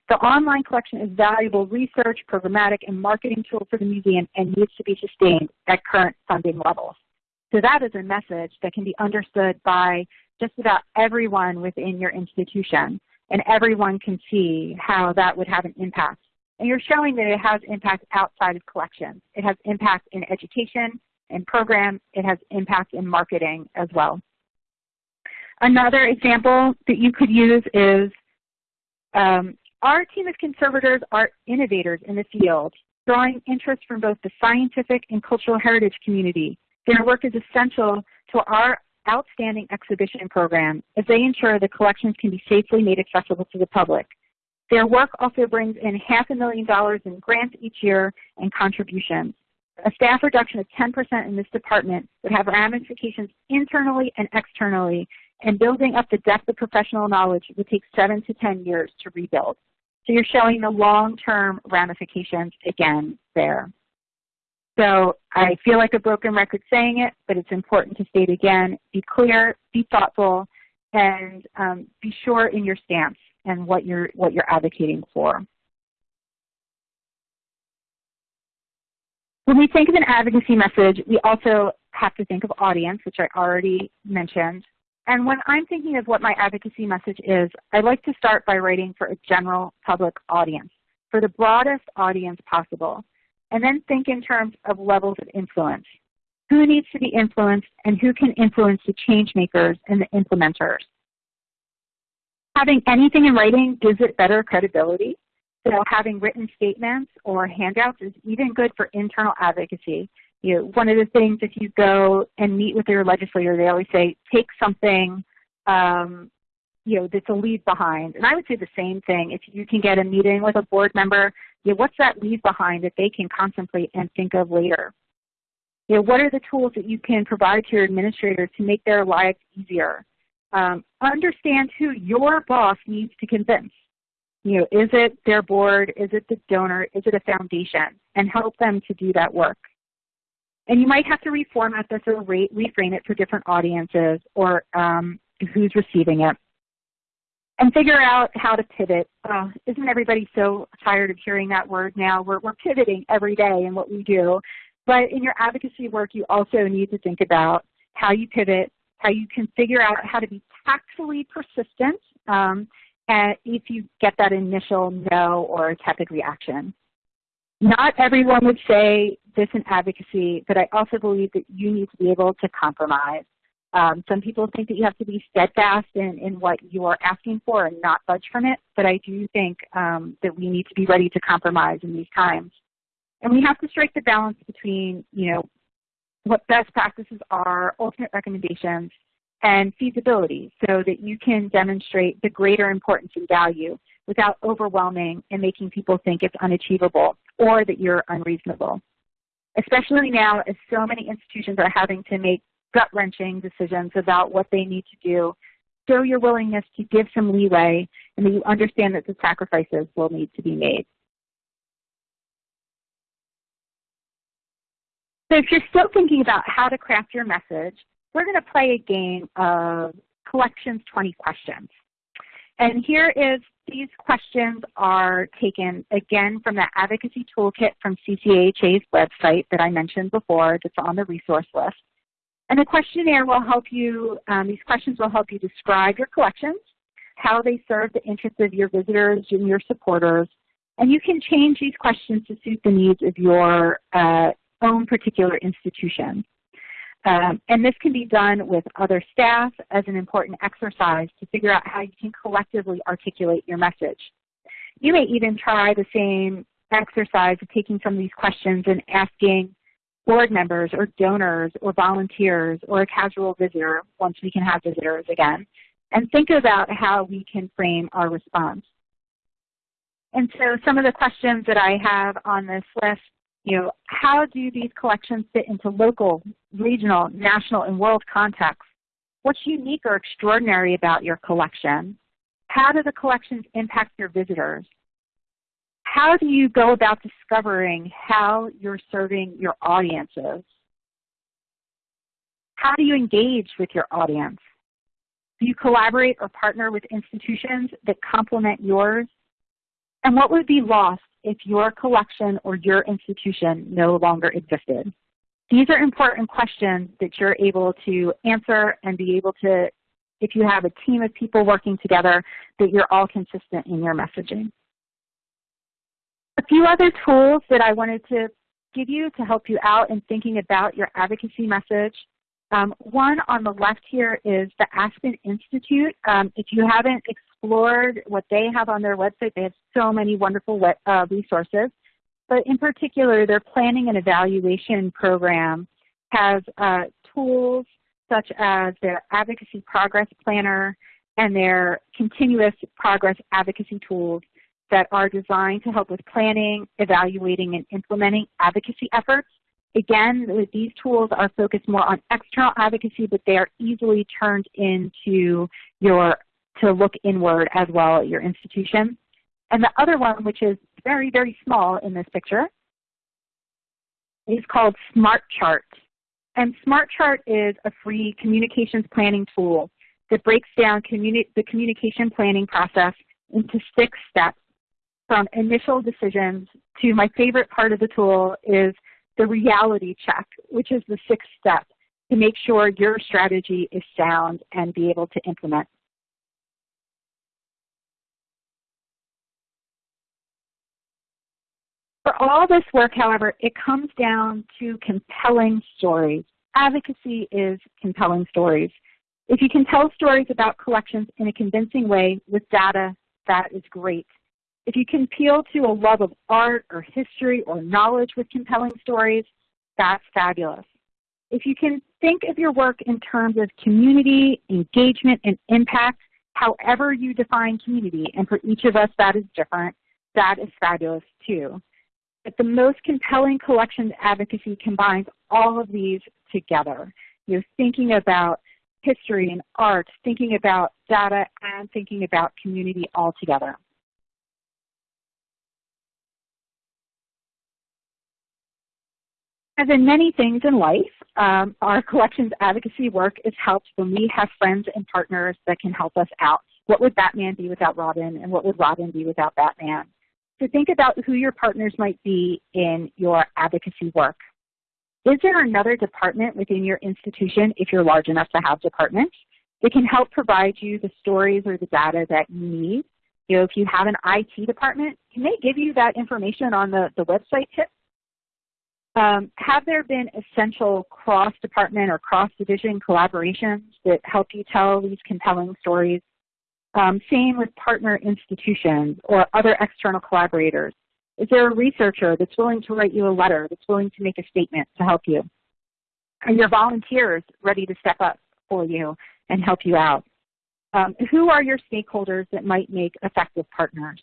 The online collection is valuable research, programmatic, and marketing tool for the museum and needs to be sustained at current funding levels. So that is a message that can be understood by just about everyone within your institution, and everyone can see how that would have an impact. And you're showing that it has impact outside of collections. It has impact in education and programs. It has impact in marketing as well. Another example that you could use is um, our team of conservators are innovators in the field, drawing interest from both the scientific and cultural heritage community their work is essential to our outstanding exhibition program as they ensure the collections can be safely made accessible to the public. Their work also brings in half a million dollars in grants each year and contributions. A staff reduction of 10% in this department would have ramifications internally and externally and building up the depth of professional knowledge would take seven to 10 years to rebuild. So you're showing the long-term ramifications again there. So I feel like a broken record saying it, but it's important to state again, be clear, be thoughtful, and um, be sure in your stance and what you're, what you're advocating for. When we think of an advocacy message, we also have to think of audience, which I already mentioned. And when I'm thinking of what my advocacy message is, I like to start by writing for a general public audience, for the broadest audience possible, and then think in terms of levels of influence. Who needs to be influenced and who can influence the change makers and the implementers? Having anything in writing gives it better credibility. So having written statements or handouts is even good for internal advocacy you know, one of the things if you go and meet with your legislator, they always say, take something, um, you know, that's a leave behind. And I would say the same thing. If you can get a meeting with a board member, you know, what's that leave behind that they can contemplate and think of later? You know, what are the tools that you can provide to your administrators to make their lives easier? Um, understand who your boss needs to convince. You know, is it their board? Is it the donor? Is it a foundation? And help them to do that work. And you might have to reformat this or re reframe it for different audiences or um, who's receiving it. And figure out how to pivot. Uh, isn't everybody so tired of hearing that word now? We're, we're pivoting every day in what we do. But in your advocacy work, you also need to think about how you pivot, how you can figure out how to be tactfully persistent um, if you get that initial no or tepid reaction. Not everyone would say this in advocacy, but I also believe that you need to be able to compromise. Um, some people think that you have to be steadfast in, in what you are asking for and not budge from it, but I do think um, that we need to be ready to compromise in these times. And we have to strike the balance between, you know, what best practices are, ultimate recommendations, and feasibility so that you can demonstrate the greater importance and value without overwhelming and making people think it's unachievable or that you're unreasonable. Especially now as so many institutions are having to make gut-wrenching decisions about what they need to do, show your willingness to give some leeway and that you understand that the sacrifices will need to be made. So if you're still thinking about how to craft your message, we're going to play a game of Collections 20 Questions. And here is, these questions are taken again from the advocacy toolkit from CCAHA's website that I mentioned before that's on the resource list. And the questionnaire will help you, um, these questions will help you describe your collections, how they serve the interests of your visitors and your supporters, and you can change these questions to suit the needs of your uh, own particular institution. Um, and this can be done with other staff as an important exercise to figure out how you can collectively articulate your message. You may even try the same exercise of taking some of these questions and asking board members or donors or volunteers or a casual visitor, once we can have visitors again, and think about how we can frame our response. And so some of the questions that I have on this list you know, how do these collections fit into local, regional, national, and world contexts? What's unique or extraordinary about your collection? How do the collections impact your visitors? How do you go about discovering how you're serving your audiences? How do you engage with your audience? Do you collaborate or partner with institutions that complement yours? And what would be lost if your collection or your institution no longer existed? These are important questions that you're able to answer and be able to, if you have a team of people working together, that you're all consistent in your messaging. A few other tools that I wanted to give you to help you out in thinking about your advocacy message. Um, one on the left here is the Aspen Institute. Um, if you haven't explored what they have on their website. They have so many wonderful uh, resources. But in particular, their planning and evaluation program has uh, tools such as their advocacy progress planner and their continuous progress advocacy tools that are designed to help with planning, evaluating, and implementing advocacy efforts again, these tools are focused more on external advocacy, but they are easily turned into your, to look inward as well at your institution. And the other one, which is very, very small in this picture, is called SmartChart. And SmartChart is a free communications planning tool that breaks down communi the communication planning process into six steps from initial decisions to my favorite part of the tool is the reality check, which is the sixth step to make sure your strategy is sound and be able to implement. For all this work, however, it comes down to compelling stories. Advocacy is compelling stories. If you can tell stories about collections in a convincing way with data, that is great. If you can appeal to a love of art or history or knowledge with compelling stories, that's fabulous. If you can think of your work in terms of community, engagement, and impact, however you define community, and for each of us that is different, that is fabulous too. But the most compelling collections advocacy combines all of these together. You're thinking about history and art, thinking about data, and thinking about community all together. As in many things in life, um, our collections advocacy work is helped when we have friends and partners that can help us out. What would Batman be without Robin, and what would Robin be without Batman? So think about who your partners might be in your advocacy work. Is there another department within your institution, if you're large enough to have departments, that can help provide you the stories or the data that you need? You know, if you have an IT department, can they give you that information on the, the website tips? Um, have there been essential cross-department or cross-division collaborations that help you tell these compelling stories um, same with partner institutions or other external collaborators. Is there a researcher that's willing to write you a letter, that's willing to make a statement to help you? Are your volunteers ready to step up for you and help you out? Um, who are your stakeholders that might make effective partners?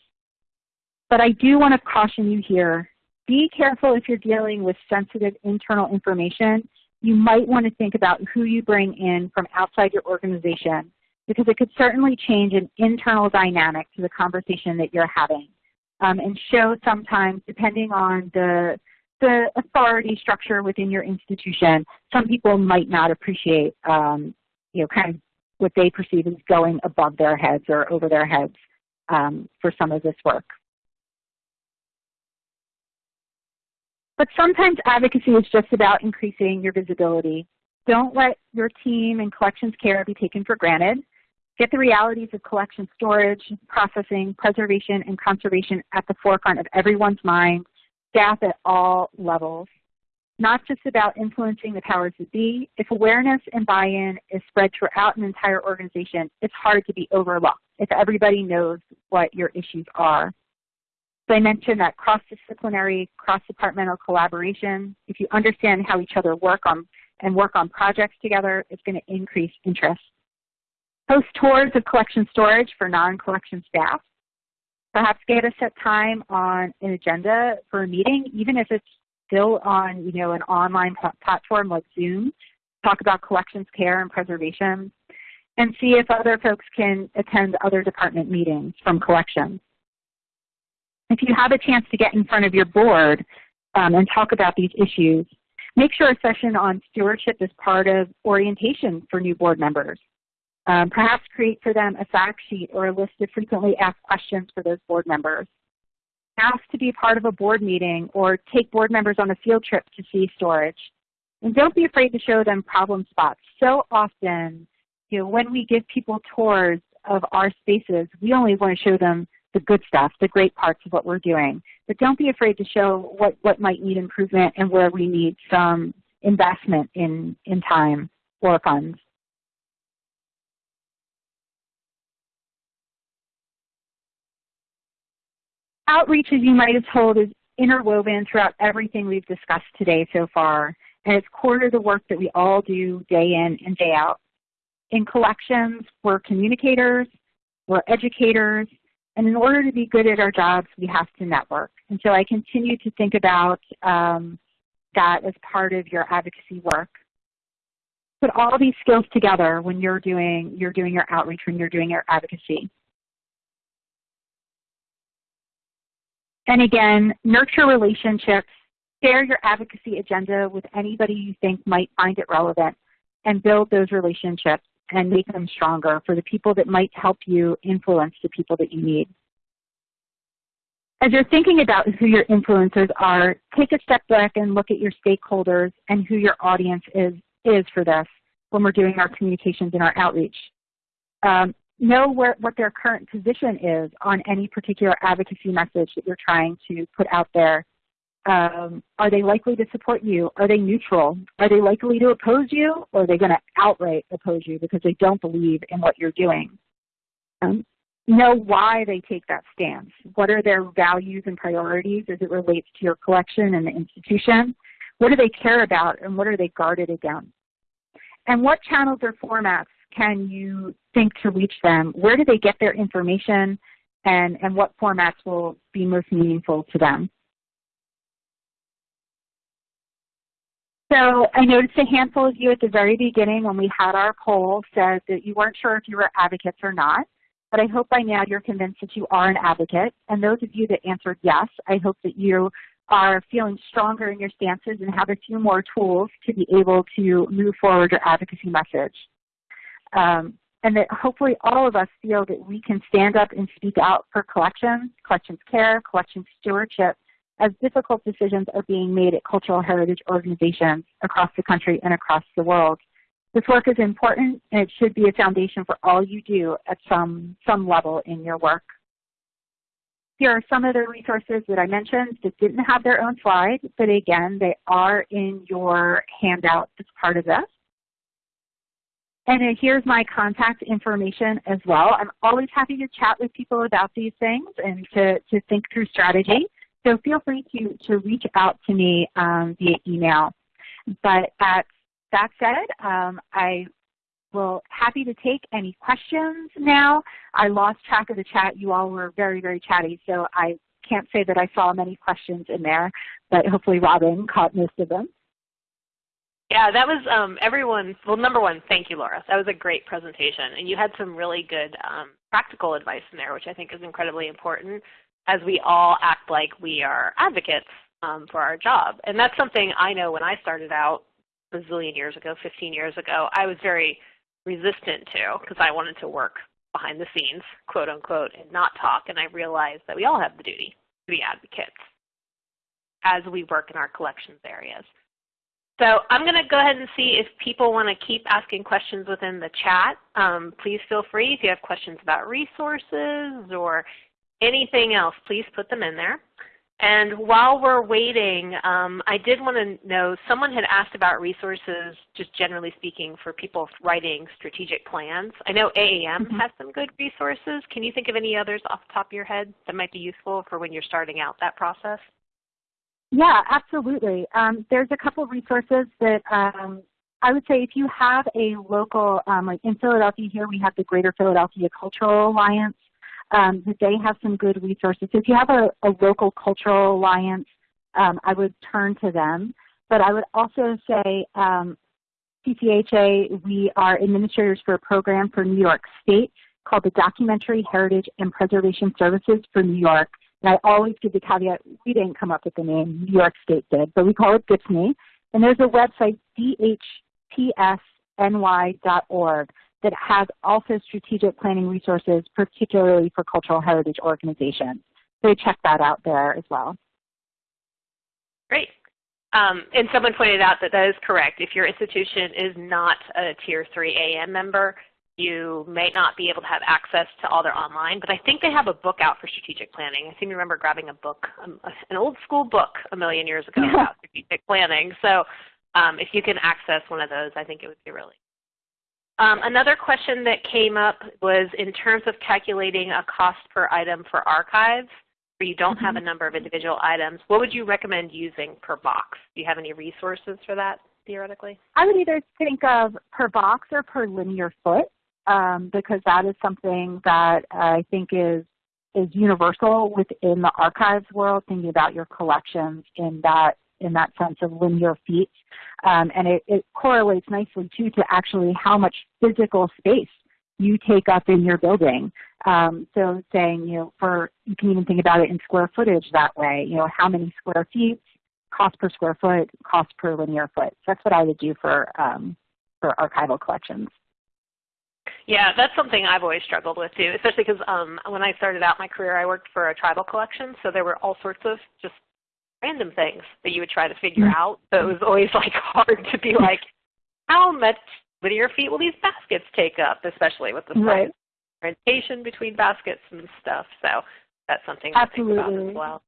But I do want to caution you here, be careful if you're dealing with sensitive internal information. You might want to think about who you bring in from outside your organization because it could certainly change an internal dynamic to the conversation that you're having um, and show sometimes, depending on the, the authority structure within your institution, some people might not appreciate, um, you know, kind of what they perceive as going above their heads or over their heads um, for some of this work. But sometimes advocacy is just about increasing your visibility. Don't let your team and collections care be taken for granted. Get the realities of collection storage, processing, preservation, and conservation at the forefront of everyone's mind, staff at all levels. Not just about influencing the powers that be. If awareness and buy-in is spread throughout an entire organization, it's hard to be overlooked if everybody knows what your issues are. So I mentioned that cross-disciplinary, cross-departmental collaboration. If you understand how each other work on and work on projects together, it's going to increase interest. Host tours of collection storage for non-collection staff. Perhaps get a set time on an agenda for a meeting, even if it's still on you know, an online platform like Zoom. Talk about collections care and preservation and see if other folks can attend other department meetings from collections. If you have a chance to get in front of your board um, and talk about these issues, make sure a session on stewardship is part of orientation for new board members. Um, perhaps create for them a fact sheet or a list of frequently asked questions for those board members. Ask to be part of a board meeting or take board members on a field trip to see storage. And don't be afraid to show them problem spots. So often, you know, when we give people tours of our spaces, we only want to show them the good stuff, the great parts of what we're doing. But don't be afraid to show what, what might need improvement and where we need some investment in, in time or funds. Outreach, as you might have told, is interwoven throughout everything we've discussed today so far, and it's core to the work that we all do day in and day out. In collections, we're communicators, we're educators, and in order to be good at our jobs, we have to network. And so I continue to think about um, that as part of your advocacy work. Put all these skills together when you're doing, you're doing your outreach, when you're doing your advocacy. And again, nurture relationships, share your advocacy agenda with anybody you think might find it relevant, and build those relationships and make them stronger for the people that might help you influence the people that you need. As you're thinking about who your influencers are, take a step back and look at your stakeholders and who your audience is, is for this when we're doing our communications and our outreach. Um, know where, what their current position is on any particular advocacy message that you're trying to put out there. Um, are they likely to support you? Are they neutral? Are they likely to oppose you? Or are they going to outright oppose you because they don't believe in what you're doing? Um, know why they take that stance. What are their values and priorities as it relates to your collection and the institution? What do they care about and what are they guarded against? And what channels or formats can you think to reach them? Where do they get their information and, and what formats will be most meaningful to them? So I noticed a handful of you at the very beginning when we had our poll said that you weren't sure if you were advocates or not, but I hope by now you're convinced that you are an advocate. And those of you that answered yes, I hope that you are feeling stronger in your stances and have a few more tools to be able to move forward your advocacy message. Um, and that hopefully all of us feel that we can stand up and speak out for collections, collections care, collections stewardship, as difficult decisions are being made at cultural heritage organizations across the country and across the world. This work is important and it should be a foundation for all you do at some, some level in your work. Here are some of the resources that I mentioned that didn't have their own slide, but again, they are in your handout as part of this. And here's my contact information as well. I'm always happy to chat with people about these things and to, to think through strategy. So feel free to, to reach out to me um, via email. But at, that said, um, I will happy to take any questions now. I lost track of the chat. You all were very, very chatty, so I can't say that I saw many questions in there, but hopefully Robin caught most of them. Yeah, that was um, everyone. Well, number one, thank you, Laura. That was a great presentation, and you had some really good um, practical advice in there, which I think is incredibly important as we all act like we are advocates um, for our job. And that's something I know when I started out a zillion years ago, 15 years ago, I was very resistant to because I wanted to work behind the scenes, quote unquote, and not talk. And I realized that we all have the duty to be advocates as we work in our collections areas. So I'm going to go ahead and see if people want to keep asking questions within the chat. Um, please feel free if you have questions about resources or anything else, please put them in there. And while we're waiting, um, I did want to know, someone had asked about resources, just generally speaking, for people writing strategic plans. I know AAM mm -hmm. has some good resources. Can you think of any others off the top of your head that might be useful for when you're starting out that process? Yeah, absolutely. Um, there's a couple resources that um, I would say if you have a local, um, like in Philadelphia here, we have the Greater Philadelphia Cultural Alliance um, that they have some good resources. So if you have a, a local cultural alliance, um, I would turn to them. But I would also say um, CCAHA, we are administrators for a program for New York State called the Documentary Heritage and Preservation Services for New York. And I always give the caveat, we didn't come up with the name, New York State did, but we call it DHPSNY. And there's a website, dhpsny.org, that has also strategic planning resources, particularly for cultural heritage organizations. So check that out there as well. Great. Um, and someone pointed out that that is correct. If your institution is not a Tier 3 AAM member, you may not be able to have access to all their online, but I think they have a book out for strategic planning. I seem to remember grabbing a book, um, an old school book a million years ago about strategic planning. So um, if you can access one of those, I think it would be really um, another question that came up was in terms of calculating a cost per item for archives, where you don't mm -hmm. have a mm-hmm. number of individual items, what would you recommend using per box? Do you have any resources for that, theoretically? I would either think of per box or per linear foot, um, because that is something that I think is is universal within the archives world, thinking about your collections in that in that sense of linear feet. Um, and it, it correlates nicely too to actually how much physical space you take up in your building. Um, so saying, you know, for you can even think about it in square footage that way. You know, how many square feet, cost per square foot, cost per linear foot. That's what I would do for um, for archival collections. Yeah, that's something I've always struggled with too, especially because um, when I started out my career, I worked for a tribal collection, so there were all sorts of just random things that you would try to figure mm-hmm. out. So it was always like hard to be like, how much linear feet will these baskets take up, especially with the right. orientation between baskets and stuff. So that's something Absolutely. to think about as well.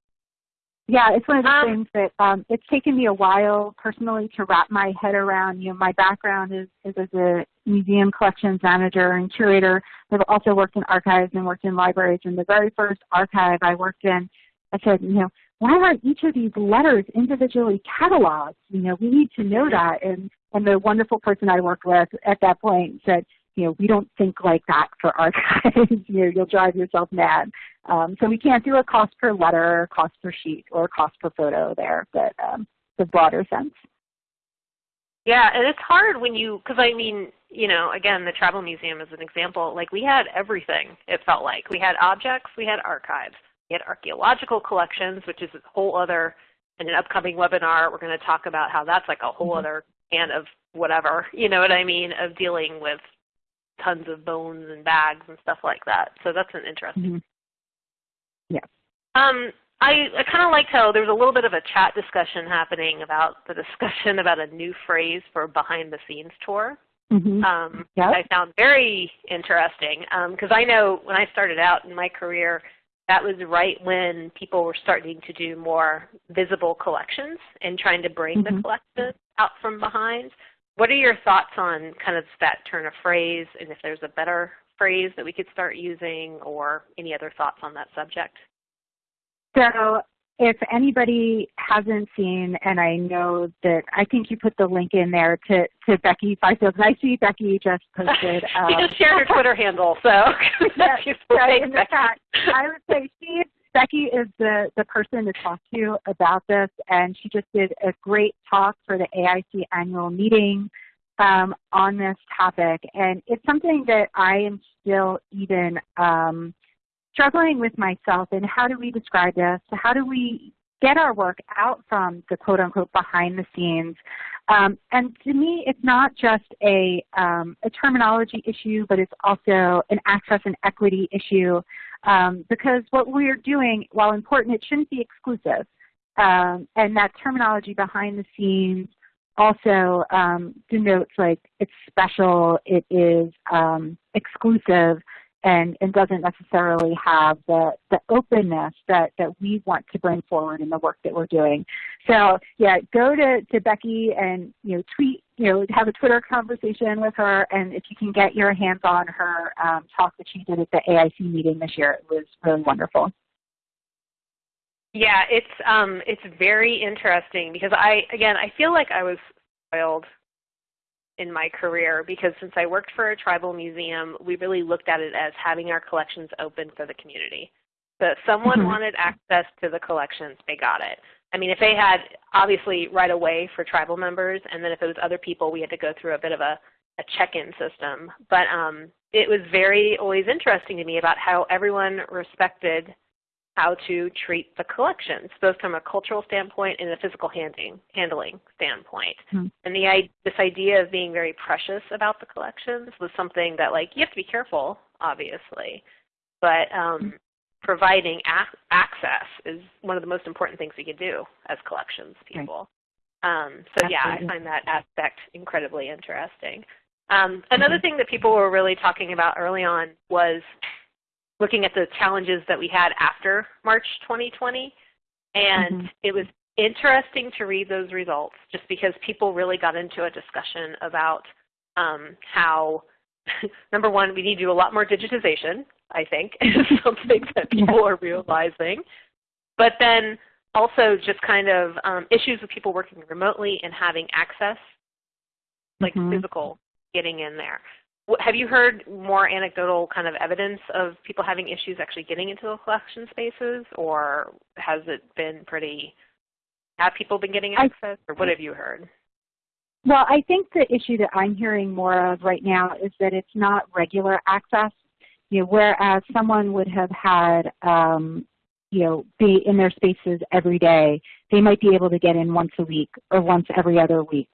Yeah, it's one of the um, things that um, it's taken me a while personally to wrap my head around. You know, my background is, is as a museum collections manager and curator. I've also worked in archives and worked in libraries. And the very first archive I worked in, I said, you know, why aren't each of these letters individually cataloged? You know, we need to know that. And and the wonderful person I worked with at that point said, you know, we don't think like that for archives. you know, you'll drive yourself mad. Um, so we can't do a cost per letter, cost per sheet, or cost per photo there, but um, the broader sense. Yeah, and it's hard when you, because I mean, you know, again, the Tribal Museum is an example. Like we had everything, it felt like. We had objects, we had archives, had archaeological collections, which is a whole other, in an upcoming webinar, we're going to talk about how that's like a whole mm -hmm. other can of whatever, you know what I mean, of dealing with tons of bones and bags and stuff like that. So that's an interesting. Mm -hmm. Yeah. Um, I, I kind of liked how there was a little bit of a chat discussion happening about the discussion about a new phrase for behind the scenes tour. Mm -hmm. um, yep. I found very interesting because um, I know when I started out in my career, that was right when people were starting to do more visible collections and trying to bring mm -hmm. the mm-hmm. out from behind. What are your thoughts on kind of that turn of phrase and if there's a better phrase that we could start using or any other thoughts on that subject? So if anybody hasn't seen, and I know that I think you put the link in there to, to Becky Fifield, and I see Becky just posted. Um, she just shared her Twitter handle, so yeah, yeah, in the chat. I would say she Becky is the, the person to talk to about this, and she just did a great talk for the AIC annual meeting um, on this topic. And it's something that I am still even um, struggling with myself and how do we describe this? How do we get our work out from the quote unquote behind the scenes? Um, and to me, it's not just a, um, a terminology issue, but it's also an access and equity issue um, because what we're doing, while important, it shouldn't be exclusive. Um, and that terminology behind the scenes also um, denotes like it's special, it is um, exclusive, and, and doesn't necessarily have the, the openness that, that we want to bring forward in the work that we're doing. So yeah, go to, to Becky and you know tweet, you know, have a Twitter conversation with her, and if you can get your hands on her um, talk that she did at the AIC meeting this year, it was really wonderful. Yeah, it's um, it's very interesting because I again I feel like I was spoiled in my career because since I worked for a tribal museum, we really looked at it as having our collections open for the community. So if someone mm-hmm. wanted access to the collections, they got it. I mean, if they had, obviously right away for tribal members, and then if it was other people, we had to go through a bit of a, a check-in system. But um, it was very always interesting to me about how everyone respected how to treat the collections, both from a cultural standpoint and a physical handling, handling standpoint. Mm-hmm. And the this idea of being very precious about the collections was something that, like, you have to be careful, obviously, but um, mm-hmm. providing ac- access is one of the most important things we can do as collections people. Right. Um, so yeah, I find that aspect incredibly interesting. Um, another mm-hmm. thing that people were really talking about early on was looking at the challenges that we had after March 2020. And mm-hmm. it was interesting to read those results just because people really got into a discussion about um, how, number one, we need to do a lot more digitization, I think, is something that people are realizing. But then also just kind of um, issues with people working remotely and having access, like mm-hmm. physical getting in there. Have you heard more anecdotal kind of evidence of people having issues actually getting into the collection spaces, or has it been pretty Have people been getting access, or what have you heard? Well, I think the issue that I'm hearing more of right now is that it's not regular access. You know, whereas someone would have had, um, you know, be in their spaces every day, they might be able to get in once a week or once every other week.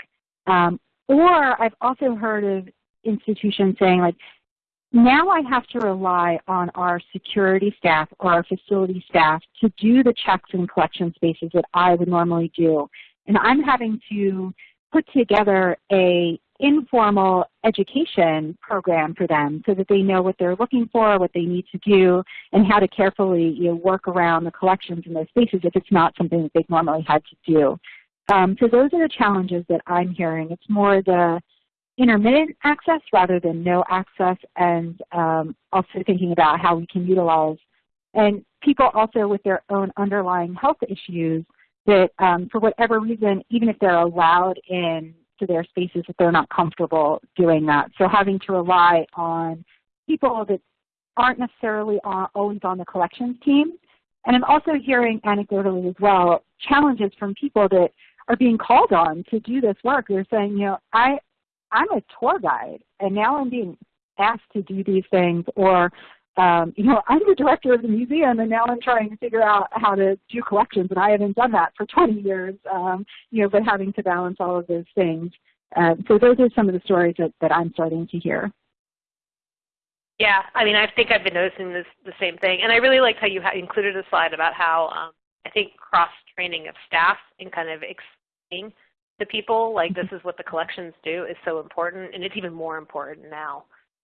Um, or I've also heard of institutions saying like, now I have to rely on our security staff or our facility staff to do the checks and collection spaces that I would normally do. And I'm having to put together a informal education program for them so that they know what they're looking for, what they need to do, and how to carefully you know, work around the collections in those spaces if it's not something that they've normally had to do. Um, so those are the challenges that I'm hearing. It's more the intermittent access rather than no access and um, also thinking about how we can utilize and people also with their own underlying health issues that um, for whatever reason, even if they're allowed in to their spaces, that they're not comfortable doing that. So having to rely on people that aren't necessarily always on the collections team. And I'm also hearing anecdotally as well challenges from people that are being called on to do this work. They're saying, you know, I, I'm a tour guide, and now I'm being asked to do these things, or um, you know, I'm the director of the museum, and now I'm trying to figure out how to do collections, and I haven't done that for 20 years. Um, you know, but having to balance all of those things. Uh, so those are some of the stories that, that I'm starting to hear. Yeah, I mean, I think I've been noticing this the same thing, and I really liked how you included a slide about how um, I think cross training of staff and kind of explaining to people like this is what the collections do is so important, and it's even more important now.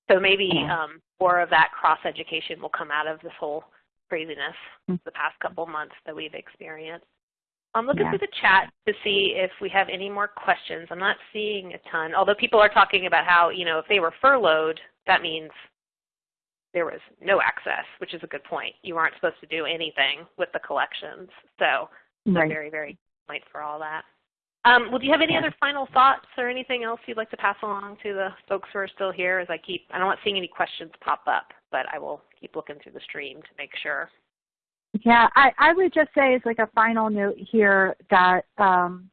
So maybe um, more of that cross education will come out of this whole craziness the past couple months that we've experienced. I'm looking Yeah. through the chat to see if we have any more questions. I'm not seeing a ton, although people are talking about how, you know, if they were furloughed, that means there was no access, which is a good point. You aren't supposed to do anything with the collections. So a Right. very, very good point for all that. Um, well, do you have any Yeah. other final thoughts or anything else you'd like to pass along to the folks who are still here as I keep, I'm not want seeing any questions pop up, but I will keep looking through the stream to make sure. Yeah, I, I would just say as like a final note here that um,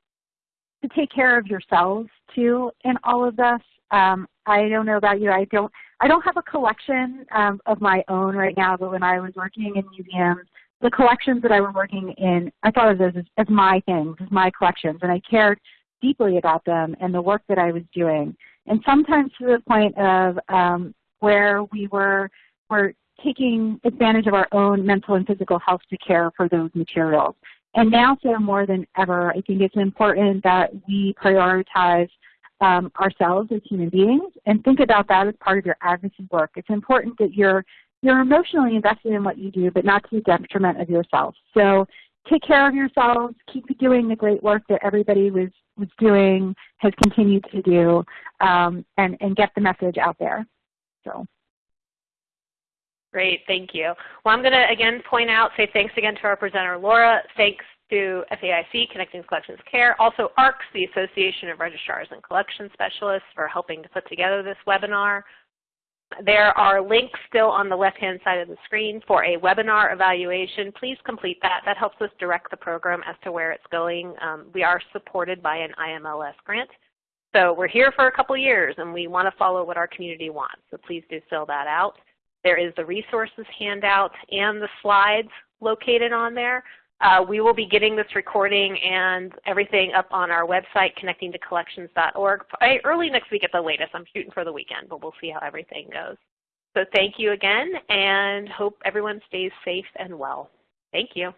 to take care of yourselves too in all of this. Um, I don't know about you. I don't. I don't have a collection um, of my own right now. But when I was working in museums, the collections that I was working in, I thought of those as, as my things, as my collections, and I cared deeply about them and the work that I was doing. And sometimes to the point of um, where we were were taking advantage of our own mental and physical health to care for those materials. And now, so more than ever, I think it's important that we prioritize um, ourselves as human beings and think about that as part of your advocacy work. It's important that you're you're emotionally invested in what you do, but not to the detriment of yourself. So take care of yourselves, keep doing the great work that everybody was, was doing, has continued to do, um, and, and get the message out there. So. Great, thank you. Well, I'm going to again point out, say thanks again to our presenter, Laura. Thanks to FAIC, Connecting Collections Care. Also ARCS, the Association of Registrars and Collection Specialists, for helping to put together this webinar. There are links still on the left-hand side of the screen for a webinar evaluation. Please complete that. That helps us direct the program as to where it's going. Um, we are supported by an IMLS grant. So we're here for a couple years and we want to follow what our community wants. So please do fill that out. There is the resources handout and the slides located on there. Uh, we will be getting this recording and everything up on our website, connectingtocollections.org, early next week at the latest. I'm shooting for the weekend, but we'll see how everything goes. So thank you again, and hope everyone stays safe and well. Thank you.